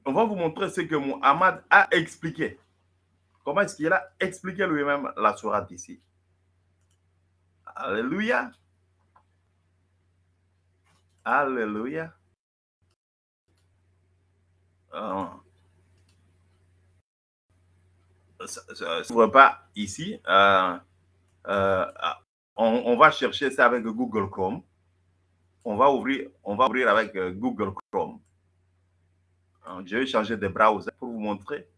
On va vous montrer ce que Muhammad a expliqué. Comment est-ce qu'il a expliqué lui-même la sourate ici? Alléluia. Alléluia. Ah. Ça ne pas ici. Euh, euh, on, va chercher ça avec Google Chrome. On va ouvrir, on va ouvrir avec euh, Google Chrome. Je vais changer de browser pour vous montrer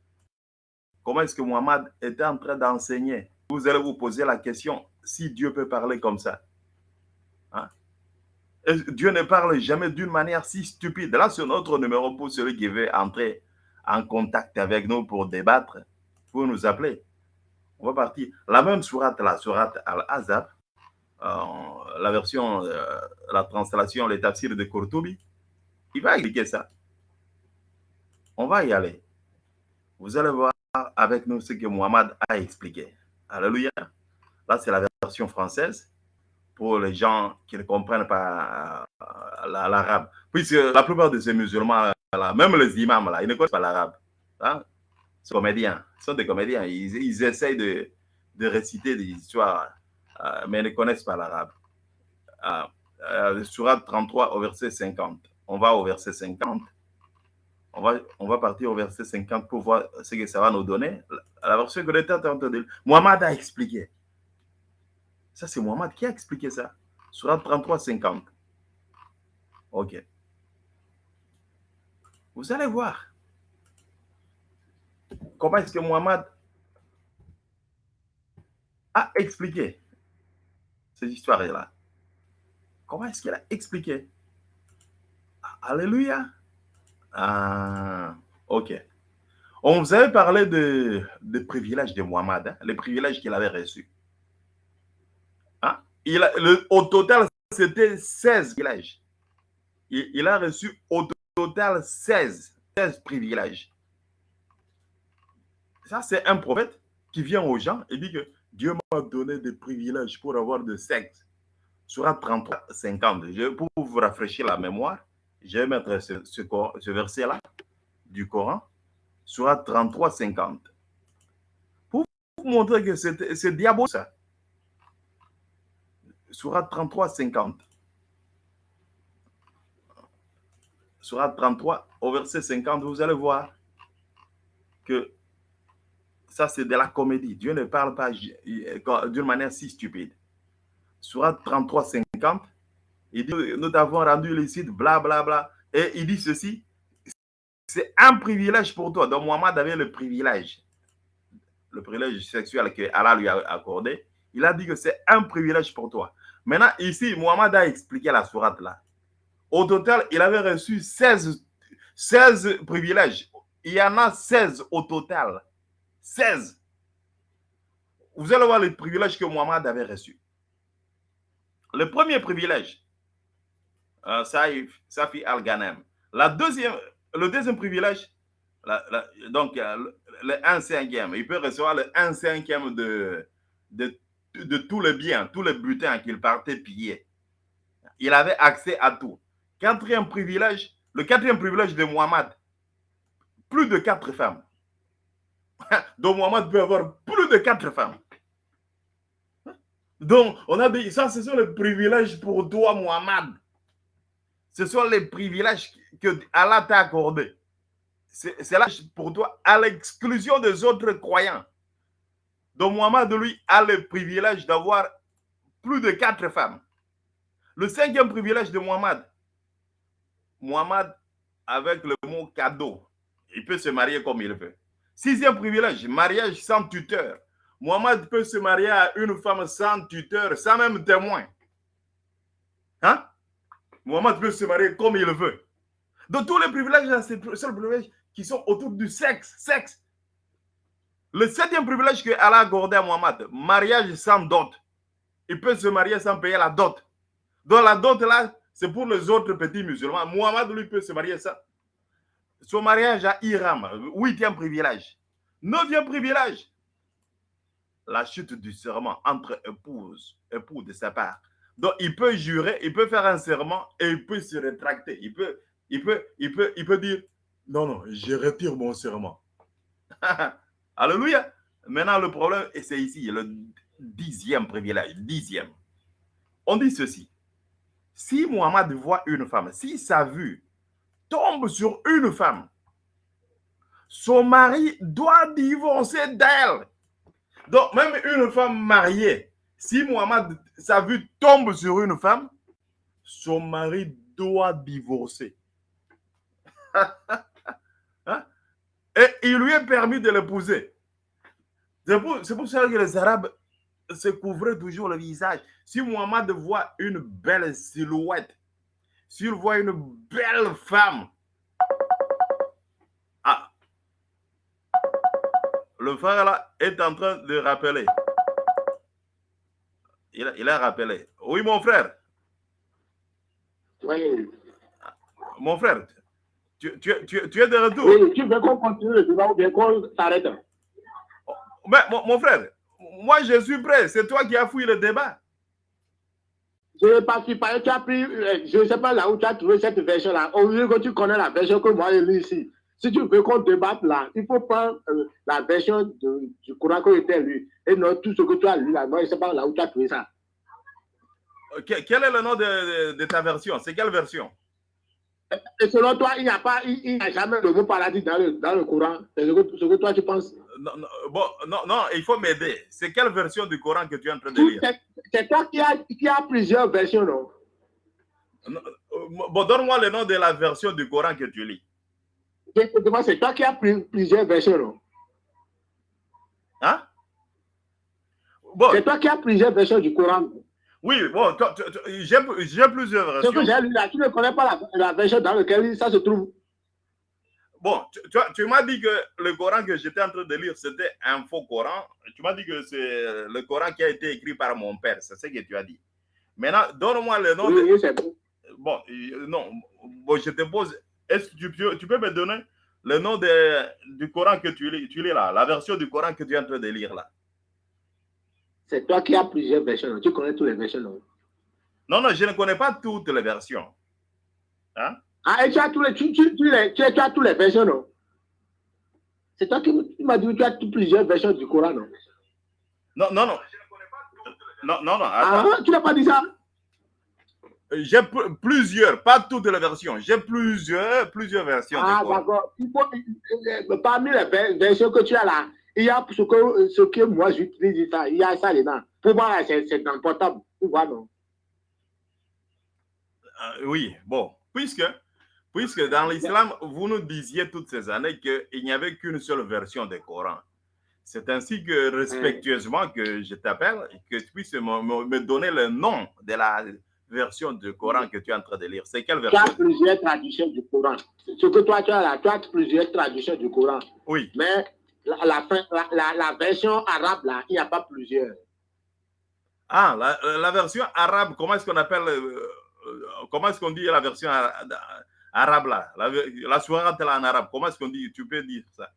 comment est-ce que Muhammad était en train d'enseigner. Vous allez vous poser la question si Dieu peut parler comme ça. Hein? Dieu ne parle jamais d'une manière si stupide. Là, c'est notre numéro pour celui qui veut entrer en contact avec nous pour débattre, pour nous appeler. On va partir. La même sourate, la sourate Al-Azab, euh, la version, euh, la translation, les tafsirs de Kurtubi, il va expliquer ça. On va y aller. Vous allez voir avec nous ce que Muhammad a expliqué. Alléluia. Là, c'est la version française pour les gens qui ne comprennent pas euh, l'arabe. Puisque la plupart de ces musulmans, là, même les imams, là, ils ne connaissent pas l'arabe. Hein? Comédiens, ce sont des comédiens. Ils, ils essayent de, de, réciter des histoires, euh, mais ils ne connaissent pas l'arabe. Euh, euh, Surat 33 au verset 50. On va au verset 50. On va, on va partir au verset 50 pour voir ce que ça va nous donner. La version que l'État. Mohamed a expliqué. Ça, c'est Mohamed qui a expliqué ça. Surat 33, 50. OK. Vous allez voir comment est-ce que Mohamed a expliqué ces histoires-là. Comment est-ce qu'il a expliqué? Alléluia. Ah, ok. On vous avait parlé de, des privilèges de Mohamed, hein, les privilèges qu'il avait reçus il a, au total, c'était 16 privilèges. Il, a reçu au total 16, 16 privilèges. Ça, c'est un prophète qui vient aux gens et dit que Dieu m'a donné des privilèges pour avoir de sexe. Sur 33, 50. Je, pour vous rafraîchir la mémoire, je vais mettre ce, ce, ce verset-là du Coran. Surat 33, 50. Pour vous montrer que c'est diabolique ça. Surat 33, 50. Surat 33, au verset 50, vous allez voir que ça, c'est de la comédie. Dieu ne parle pas d'une manière si stupide. Surat 33, 50, il dit, nous t'avons rendu licite, bla, bla, bla. Et il dit ceci, c'est un privilège pour toi. Donc, Mohamed avait le privilège, le privilège sexuel que Allah lui a accordé. Il a dit que c'est un privilège pour toi. Maintenant, ici, Mohamed a expliqué la sourate là. Au total, il avait reçu 16, 16 privilèges. Il y en a 16 au total. 16. Vous allez voir les privilèges que Mohamed avait reçus. Le premier privilège, euh, Safi Al-Ghanem. Le deuxième privilège, donc euh, le 1 cinquième, il peut recevoir le 1 cinquième de, de, de tous les biens, tous les butins qu'il partait piller. Il avait accès à tout. Quatrième privilège, le quatrième privilège de Muhammad, plus de quatre femmes. Donc Muhammad peut avoir plus de quatre femmes. Donc, on a dit, ça, ce sont les privilèges pour toi, Muhammad. Ce sont les privilèges que Allah t'a accordés. C'est là pour toi, à l'exclusion des autres croyants. Donc, Muhammad, lui, a le privilège d'avoir plus de quatre femmes. Le cinquième privilège de Muhammad, Muhammad, avec le mot cadeau, il peut se marier comme il veut. Sixième privilège, mariage sans tuteur. Muhammad peut se marier à une femme sans tuteur, sans même témoin. Hein? Muhammad peut se marier comme il veut. Donc tous les privilèges, c'est les seuls privilèges qui sont autour du sexe. Sexe. Le septième privilège que Allah a accordé à Muhammad, mariage sans dot. Il peut se marier sans payer la dot. Donc la dot là, c'est pour les autres petits musulmans. Muhammad, lui, peut se marier sans. Son mariage à Iram, huitième privilège. Neuvième privilège, la chute du serment entre épouses, époux de sa part. Donc, il peut jurer, il peut faire un serment et il peut se rétracter. Il peut, il peut, il peut, il peut dire, non, non, je retire mon serment. Alléluia. Maintenant, le problème, et c'est ici, le dixième privilège, dixième. On dit ceci. Si Muhammad voit une femme, si sa vue tombe sur une femme, son mari doit divorcer d'elle. Donc, même une femme mariée, si Muhammad, sa vue tombe sur une femme, son mari doit divorcer. Et il lui est permis de l'épouser. C'est pour, ça que les Arabes se couvraient toujours le visage. Si Muhammad voit une belle silhouette, s'il voit une belle femme, ah, le frère là est en train de rappeler. Il a, rappelé. Oui, mon frère. Oui. Mon frère, tu, tu, tu, tu es de retour. Oui, tu veux qu'on continue le débat ou bien qu'on s'arrête Mais mon, frère, moi je suis prêt. C'est toi qui as fouillé le débat. Je. Tu as pris, euh, je ne sais pas là où tu as trouvé cette version-là. Au lieu que tu connais la version que moi j'ai lu ici. Si tu veux qu'on débatte là, il faut prendre euh, la version du courant que était lu. Et non tout ce que tu as lu là. Moi, je ne sais pas là où tu as trouvé ça. quel est le nom de, de, ta version? C'est quelle version? Et selon toi, il n'y a, pas, il, a jamais le mot paradis dans le, dans le Coran. C'est ce que, ce que toi tu penses non, non, bon, non, non, il faut m'aider. C'est quelle version du Coran que tu es en train de lire? C'est toi qui as qui a plusieurs versions, non, non euh, Bon, donne-moi le nom de la version du Coran que tu lis c'est toi qui as plusieurs versions. Hein? Bon. C'est toi qui as plusieurs versions du Coran. Oui, bon, j'ai plusieurs versions. que j'ai lu là, tu ne connais pas la, version dans laquelle ça se trouve. Bon, tu, tu m'as dit que le Coran que j'étais en train de lire, c'était un faux Coran. Tu m'as dit que c'est le Coran qui a été écrit par mon père. C'est ce que tu as dit. Maintenant, donne-moi le nom oui, de... Oui, c'est bon. Bon, non. Bon, je te pose est-ce que tu peux, tu peux, me donner le nom de, du Coran que tu lis, tu lis là, la version du Coran que tu es en train de lire là? C'est toi qui as plusieurs versions. Tu connais toutes les versions, non? Non, non, je ne connais pas toutes les versions. Hein? Ah, et tu as, tous les, tu, tu, tu, les, tu as toutes les versions, non? C'est toi qui tu m'as dit que tu as plusieurs versions du Coran, non? Non, non, non. Non, non, non. Ah, tu n'as pas dit ça? J'ai pl- plusieurs, pas toutes les versions. J'ai plusieurs, plusieurs versions. Ah, d'accord. Parmi les ver- versions que tu as là, il y a ce que, ce que moi j'utilise, il y a ça dedans. Pour moi, c'est dans le portable. Tu vois, non Euh, oui, bon, puisque, puisque dans l'islam, vous nous disiez toutes ces années qu'il n'y avait qu'une seule version du Coran. C'est ainsi que, respectueusement, que je t'appelle et que tu puisses me, me- me donner le nom de la version du Coran que tu es en train de lire. C'est quelle Tu as version plusieurs traductions du Coran. Ce que toi, tu as là, tu as plusieurs traductions du Coran. Oui. Mais la, la, version arabe, là, il n'y a pas plusieurs. Ah, la, la version arabe, comment est-ce qu'on appelle, euh, euh, comment est-ce qu'on dit la version ara- arabe là? La, sourate là en arabe, comment est-ce qu'on dit? Tu peux dire ça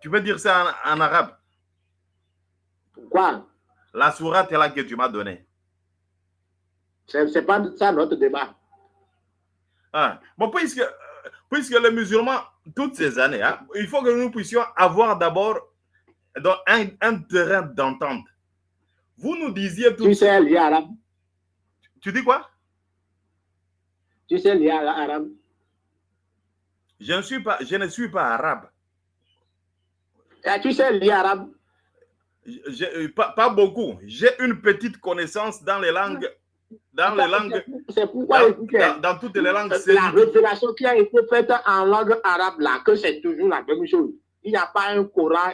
Tu peux dire ça en, en arabe Pourquoi? La sourate là que tu m'as donnée. Ce n'est pas ça notre débat. Ah. Bon, puisque, euh, puisque les musulmans, toutes ces années, hein, il faut que nous puissions avoir d'abord un, un terrain d'entente. Vous nous disiez tout. Tu sais lire arabe? Tu dis quoi? Tu sais lire arabe? Je ne, suis pas, je ne suis pas arabe. Eh, Tu sais lire arabe? Je- pas, pas beaucoup. J'ai une petite connaissance dans les langues, dans les langues, C'est pourquoi dans, écoutez, dans- dans toutes les langues. la révélation qui a été faite en langue arabe, là, que c'est toujours la même chose. Il n'y a pas un Coran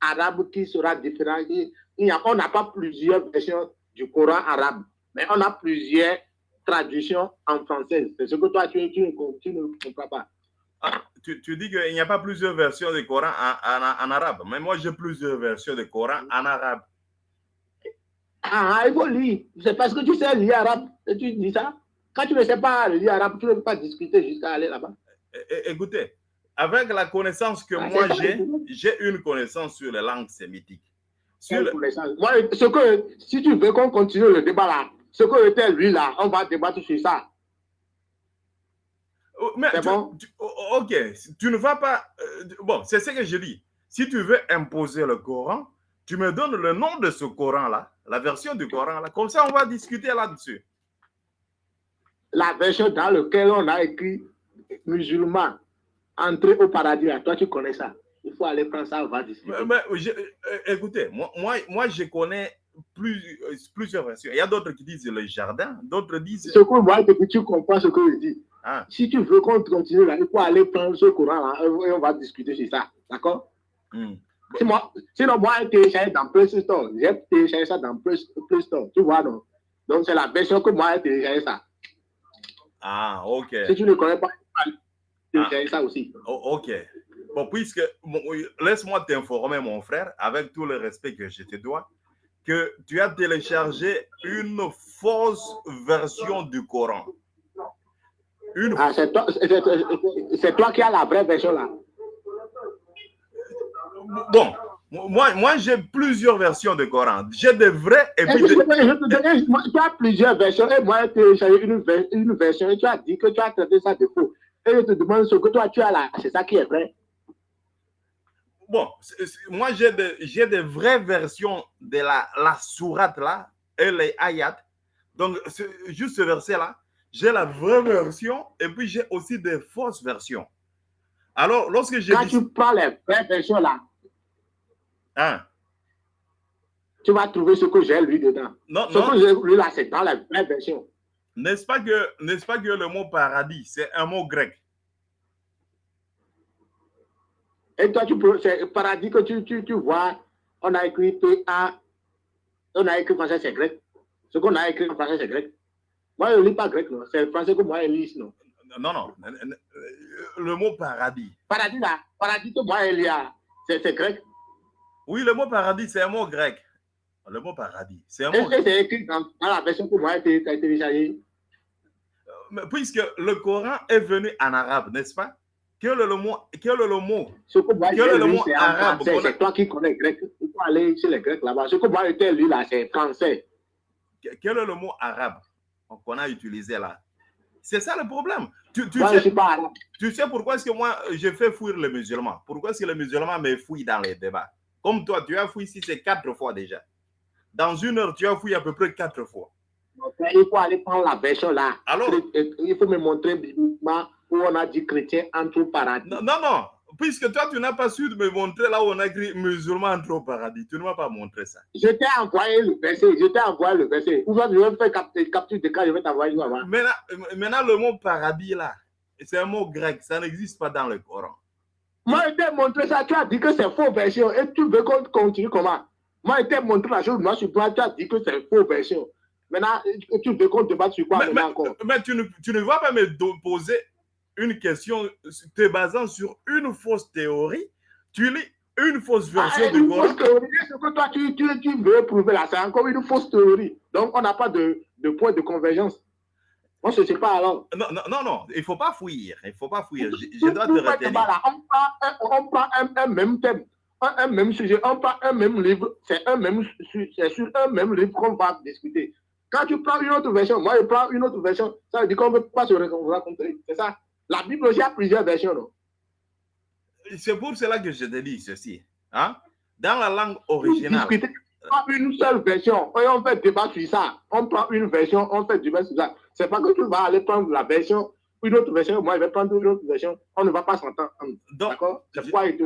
arabe qui sera différent. Il- y a- on n'a pas plusieurs versions du Coran arabe, mais on a plusieurs traductions en français. C'est ce que toi, tu, tu ne com- tu ne comprends pas. Ah, tu, tu dis qu'il n'y a pas plusieurs versions du Coran en, en- en arabe, mais moi j'ai plusieurs versions du Coran en arabe. Ah, il faut lire. C'est parce que tu sais lire arabe tu dis ça. Quand tu ne sais pas lire arabe, tu ne peux pas discuter jusqu'à aller là-bas. É- é- Écoutez, avec la connaissance que Ah, moi j'ai, j'ai une connaissance sur les langues sémitiques. Sur le-. Moi, ce que, si tu veux qu'on continue le débat là, ce que était lui là, on va débattre sur ça. Oh, Mais tu- bon? tu- oh, ok, tu ne vas pas. euh, bon, c'est ce que je dis. Si tu veux imposer le Coran, tu me donnes le nom de ce Coran-là, la version du Coran-là. Comme ça, on va discuter là-dessus. La version dans laquelle on a écrit musulman, entrer au paradis là, toi tu connais ça. Il faut aller prendre ça, on va discuter. Mais, mais je- euh, écoutez, moi, moi, moi, je connais plus, euh, plusieurs versions. Il y a d'autres qui disent le jardin, d'autres disent. Ce que moi, depuis tu comprends ce que je dis. Ah, Si tu veux qu'on continue là, il faut aller prendre ce courant là et on va discuter sur ça. D'accord? hmm. Si moi- Sinon, moi, j'ai téléchargé dans Play Store. J'ai téléchargé ça dans Play, Store. Tu vois, non? Donc, c'est la version que moi, j'ai téléchargé ça. ah, ok. Si tu ne connais pas, télécharger ça aussi. Oh, ok. Bon, puisque, bon, laisse-moi t'informer, mon frère, avec tout le respect que je te dois, que tu as téléchargé une fausse version du Coran. Une Ah, c'est toi, toi qui as la vraie version là. Bon, moi, moi j'ai plusieurs versions du Coran. J'ai des vrais et puis je, je tu as plusieurs versions et moi, j'ai une, une version et tu as dit que tu as traité ça de faux. Et je te demande ce que toi tu as là, c'est ça qui est vrai. Bon, moi j'ai des, vraies versions de la, la sourate là et les ayats. Donc, juste ce verset-là, j'ai la vraie version et puis j'ai aussi des fausses versions. Alors, lorsque j'ai Quand dit... tu prends les vraies versions là, Hein? tu vas trouver ce que j'ai lu dedans. Non, Ce non, que j'ai lu là, c'est dans les vraies versions. n'est-ce pas, que, n'est-ce pas que le mot paradis, c'est un mot grec? Et toi, tu peux, c'est paradis que tu, tu, tu vois, on a écrit P-A, on a écrit français, c'est grec. Ce qu'on a écrit en français, c'est grec. Moi, je ne lis pas grec, non. C'est le français que moi, je lis, non. Non, non, le mot paradis. Paradis là, paradis que moi, je lis, ah, c'est grec. Oui, le mot paradis, c'est un mot grec. Le mot paradis, c'est un mot et c'est écrit dans, la version que j'ai téléchargée. Mais puisque le Coran est venu en arabe, n'est-ce pas? Quel est le mot, quel est le mot? Ce que moi, Quel est le mot arabe C'est toi qui connais grec. Il faut aller chez les Grecs là-bas. Ce que moi, j'ai lu là, c'est français. Quel est le mot arabe qu'on a utilisé là? C'est ça le problème. Tu, tu Moi, je sais, suis pas arabe. tu sais pourquoi est-ce que moi, je fais fuir les musulmans? Pourquoi est-ce que les musulmans me fouillent dans les débats? Comme toi, tu as fouillé ici, c'est quatre fois déjà. Dans une heure, tu as fouillé à peu près quatre fois. Il faut aller prendre la version là. Alors? Il faut me montrer bibliquement où on a dit chrétien entre au paradis. Non, non, non. Puisque toi, tu n'as pas su me montrer là où on a écrit musulman entre au paradis. Tu ne m'as pas montré ça. Je t'ai envoyé le verset. Je t'ai envoyé le verset. Ou je vais faire capture, capture de cas, je vais t'envoyer. Maintenant, maintenant, le mot paradis là, c'est un mot grec. Ça n'existe pas dans le Coran. Moi, je t'ai montré ça. Tu as dit que c'est faux version. Et tu veux qu'on continue comment? Moi, je t'ai montré la chose. Moi, sur toi, tu as dit que c'est faux version. Maintenant, tu veux qu'on débatte sur quoi Mais, maintenant mais- encore? mais tu, ne, tu ne vas pas me poser une question te basant sur une fausse théorie. Tu lis une fausse version Ah, du une Coran. fausse théorie, ce que toi tu, tu, tu veux prouver là, c'est encore une fausse théorie. Donc on n'a pas de, de point de convergence. Je ne sais pas alors. Non, non, non, non, il ne faut pas fuir. Il ne faut pas fuir. Je, dois te retenir. là, on prend, un, on prend un, un même thème, un, un même sujet, on prend un même livre, c'est un même su- c'est sur un même livre qu'on va discuter. Quand tu prends une autre version, moi je prends une autre version, ça veut dire qu'on ne peut pas se rencontrer. C'est ça. La Bible aussi a plusieurs versions. C'est pour cela que je te dis ceci. Hein? Dans la langue originale, discuter. Pas une seule version. Et on fait débat sur ça. On prend une version, on fait débat sur ça. C'est pas que tu vas aller prendre la version, une autre version, moi je vais prendre une autre version. On ne va pas s'entendre. donc, D'accord? C'est pourquoi il te,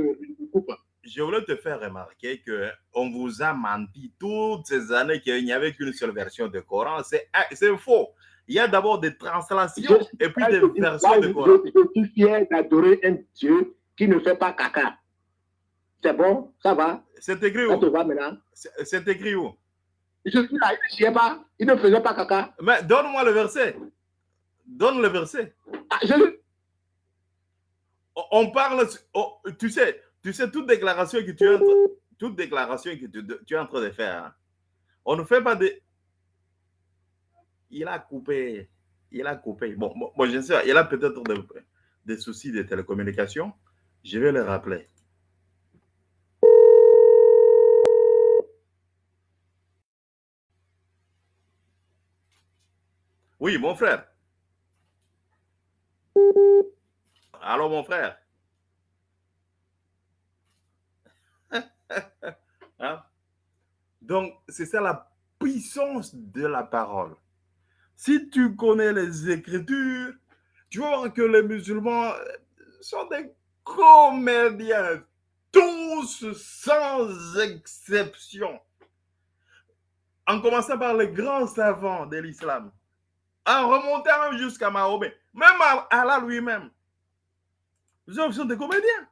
je voulais te faire remarquer qu'on vous a menti toutes ces années qu'il n'y avait qu'une seule version de Coran. C'est ah, faux. Il y a d'abord des translations et puis des versions de Coran. Je, suis fier d'adorer un Dieu qui ne fait pas caca. C'est bon, ça va, C'est écrit où? C'est écrit où? Il ne chiait pas, il ne faisait pas caca. Mais donne-moi le verset. Donne le verset. Ah, On- parle, oh, tu sais, tu sais, toute déclaration que tu es en train, toute déclaration que tu, tu es en train de faire, hein, on ne fait pas de. Il a coupé, il a coupé. Bon, bon, bon, je sais, il a peut-être des, des soucis de télécommunication. Je vais le rappeler. Oui, mon frère. Allô, mon frère. Hein? Donc, c'est ça la puissance de la parole. Si tu connais les Écritures, tu voir que les musulmans sont des comédiens, tous sans exception. En commençant par les grands savants de l'islam, en remontant jusqu'à Mahomet, même à Allah lui-même. Ils sont des comédiens.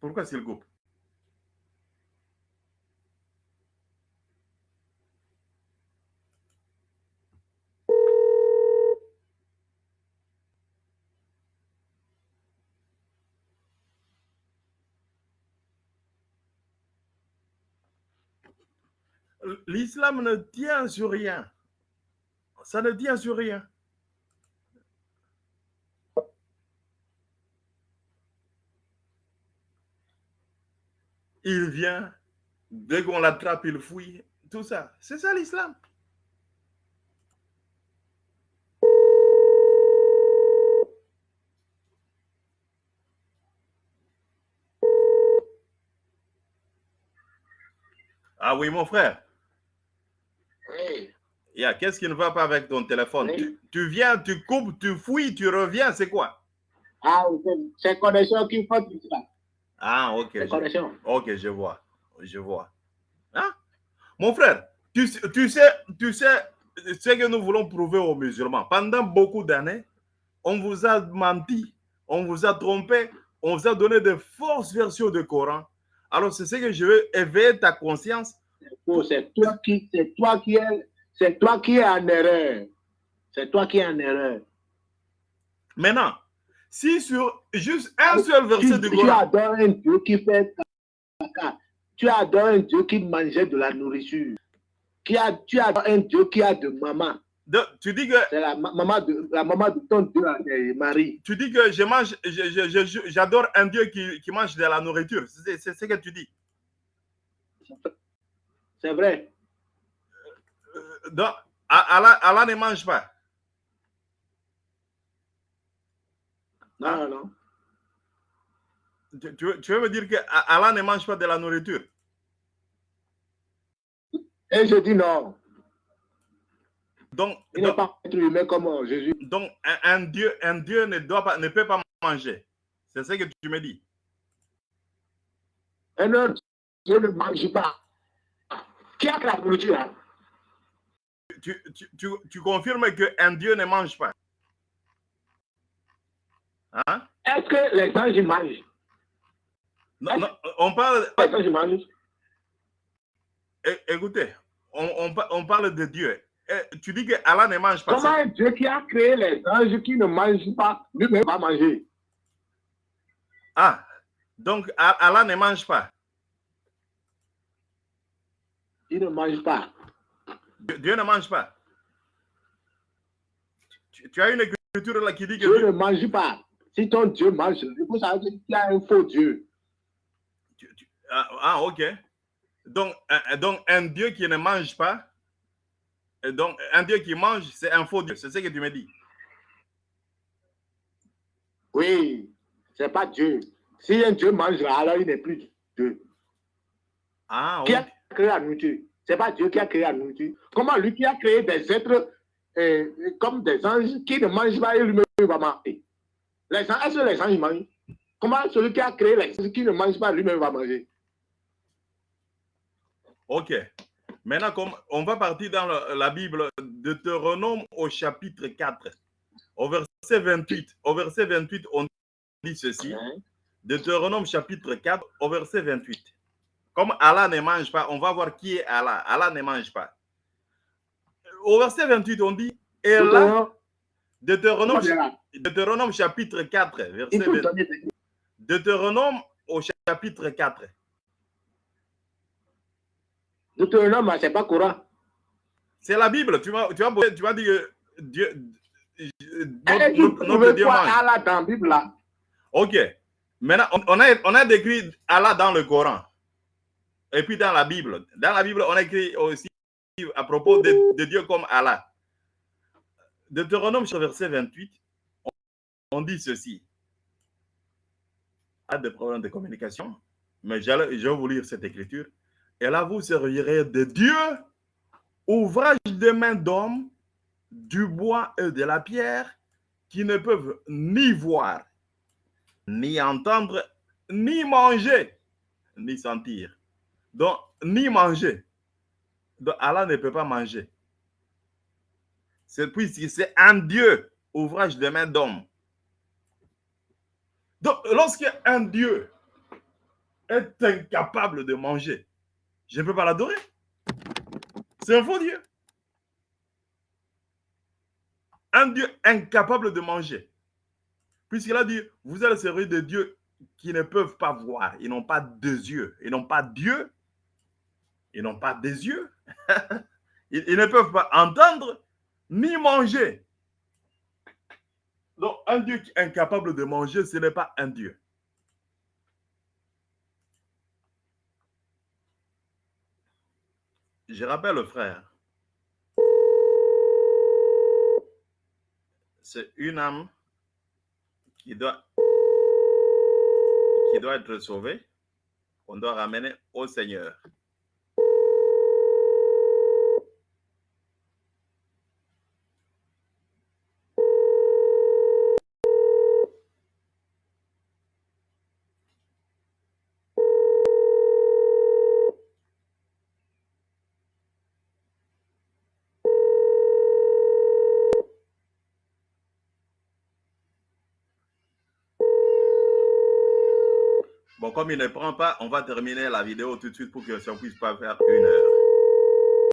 Pourquoi s'il coupe? L'islam ne tient sur rien. Ça ne tient sur rien. Il vient, dès qu'on l'attrape, il fouille. Tout ça. C'est ça l'islam. Ah oui, mon frère. Yeah, Qu'est-ce qui ne va pas avec ton téléphone? Oui. tu, tu viens, tu coupes, tu fouilles, tu reviens, c'est quoi? Ah, c'est- connexion qui faut tout ça. Ah, ok. C'est je- connexion. Ok, je vois. Je vois. Hein? Mon frère, tu, sais- tu sais, tu sais ce que nous voulons prouver aux musulmans. Pendant beaucoup d'années, on vous a menti, on vous a trompé, on vous a donné de fausses versions du Coran. Alors, c'est ce que je veux éveiller ta conscience. C'est toi qui, c'est toi qui es, c'est toi qui es en erreur. C'est toi qui es en erreur. Maintenant, si sur juste un seul verset Tu, du tu Coran, adores un Dieu qui fait caca. Tu adores un Dieu qui mangeait de la nourriture. Qui a, tu adores un Dieu qui a de maman. Tu dis que C'est la ma- maman de, la maman de ton Dieu, euh, Marie. tu dis que je mange, j'adore un Dieu qui, qui mange de la nourriture. C'est ce que tu dis. C'est vrai. Donc, Allah, Allah ne mange pas. Non, Ah. non, non. Tu, tu veux, tu veux me dire que Allah ne mange pas de la nourriture? Et je dis non. Donc, Il n'est pas être humain comme Jésus. donc, un, un Dieu, un Dieu ne, doit pas, ne peut pas manger. C'est ce que tu me dis. Un autre Dieu ne mange pas. Qui a la nourriture hein? Tu, tu, tu, tu confirmes qu'un Dieu ne mange pas? Hein? Est-ce que les anges mangent? Non, non, on parle, Les anges mangent? É- écoutez, on, on, pa- on parle de Dieu. Eh, Tu dis que Allah ne mange pas. Comment un Dieu qui a créé les anges qui ne mangent pas, lui-même va manger? Ah, donc Allah ne mange pas. Il ne mange pas. Dieu ne mange pas. Tu, tu as une écriture là qui dit que Dieu Dieu- ne mange pas. Si ton Dieu mange, il faut savoir qu'il y a un faux Dieu. tu- tu- ah, ah, ok. Donc un, donc, un Dieu qui ne mange pas, et donc un Dieu qui mange, c'est un faux Dieu. C'est ce que tu me dis. Oui, c'est pas Dieu. Si un Dieu mange alors il n'est plus Dieu. Ah, Qui ok. a créé la nourriture? C'est pas Dieu qui a créé la nourriture. Comment lui qui a créé des êtres euh, comme des anges qui ne mangent pas et lui-même va manger? Les anges, Est-ce que les anges mangent? Comment celui qui a créé les anges qui ne mange pas lui-même va manger? Ok. Maintenant, comme on va partir dans la Bible, Deutéronome au chapitre 4, au verset 28. Au verset 28, on dit ceci. Hein? Deutéronome chapitre 4, au verset 28. Comme Allah ne mange pas, on va voir qui est Allah. Allah ne mange pas. Au verset 28, on dit, et là, Deutéronome, chapitre 4, verset Il faut 28. donner des- Deutéronome au chapitre 4. Deutéronome, c'est pas courant. C'est la Bible. Tu vas, tu vas, tu vas dire que Dieu, Et notre, notre- Dieu mange. Allah dans la Bible là? Ok. Maintenant, on a, on a décrit Allah dans le Coran. Et puis dans la Bible. Dans la Bible, on a écrit aussi à propos de, Dieu comme Allah. Deutéronome, verset 28, on, on dit ceci. Pas de problème de communication, mais je vais vous lire cette écriture. Et là, vous servirez de Dieu, ouvrage de main d'homme, du bois et de la pierre, qui ne peuvent ni voir, ni entendre, ni manger, ni sentir. Donc, ni manger. Donc, Allah ne peut pas manger. C'est puisque c'est un Dieu, ouvrage de main d'homme. Donc, lorsque un Dieu est incapable de manger, je ne peux pas l'adorer. C'est un faux Dieu. Un Dieu incapable de manger. Puisqu'il a dit, vous allez servir des dieux qui ne peuvent pas voir. Ils n'ont pas deux yeux. Ils n'ont pas Dieu. Ils n'ont pas des yeux. ils, ne peuvent pas entendre ni manger. Donc, un Dieu qui est incapable de manger, ce n'est pas un Dieu. Je rappelle le frère. C'est une âme qui doit, qui doit être sauvée, qu'on doit ramener au Seigneur. Comme il ne prend pas, on va terminer la vidéo tout de suite pour que ça ne puisse pas faire une heure.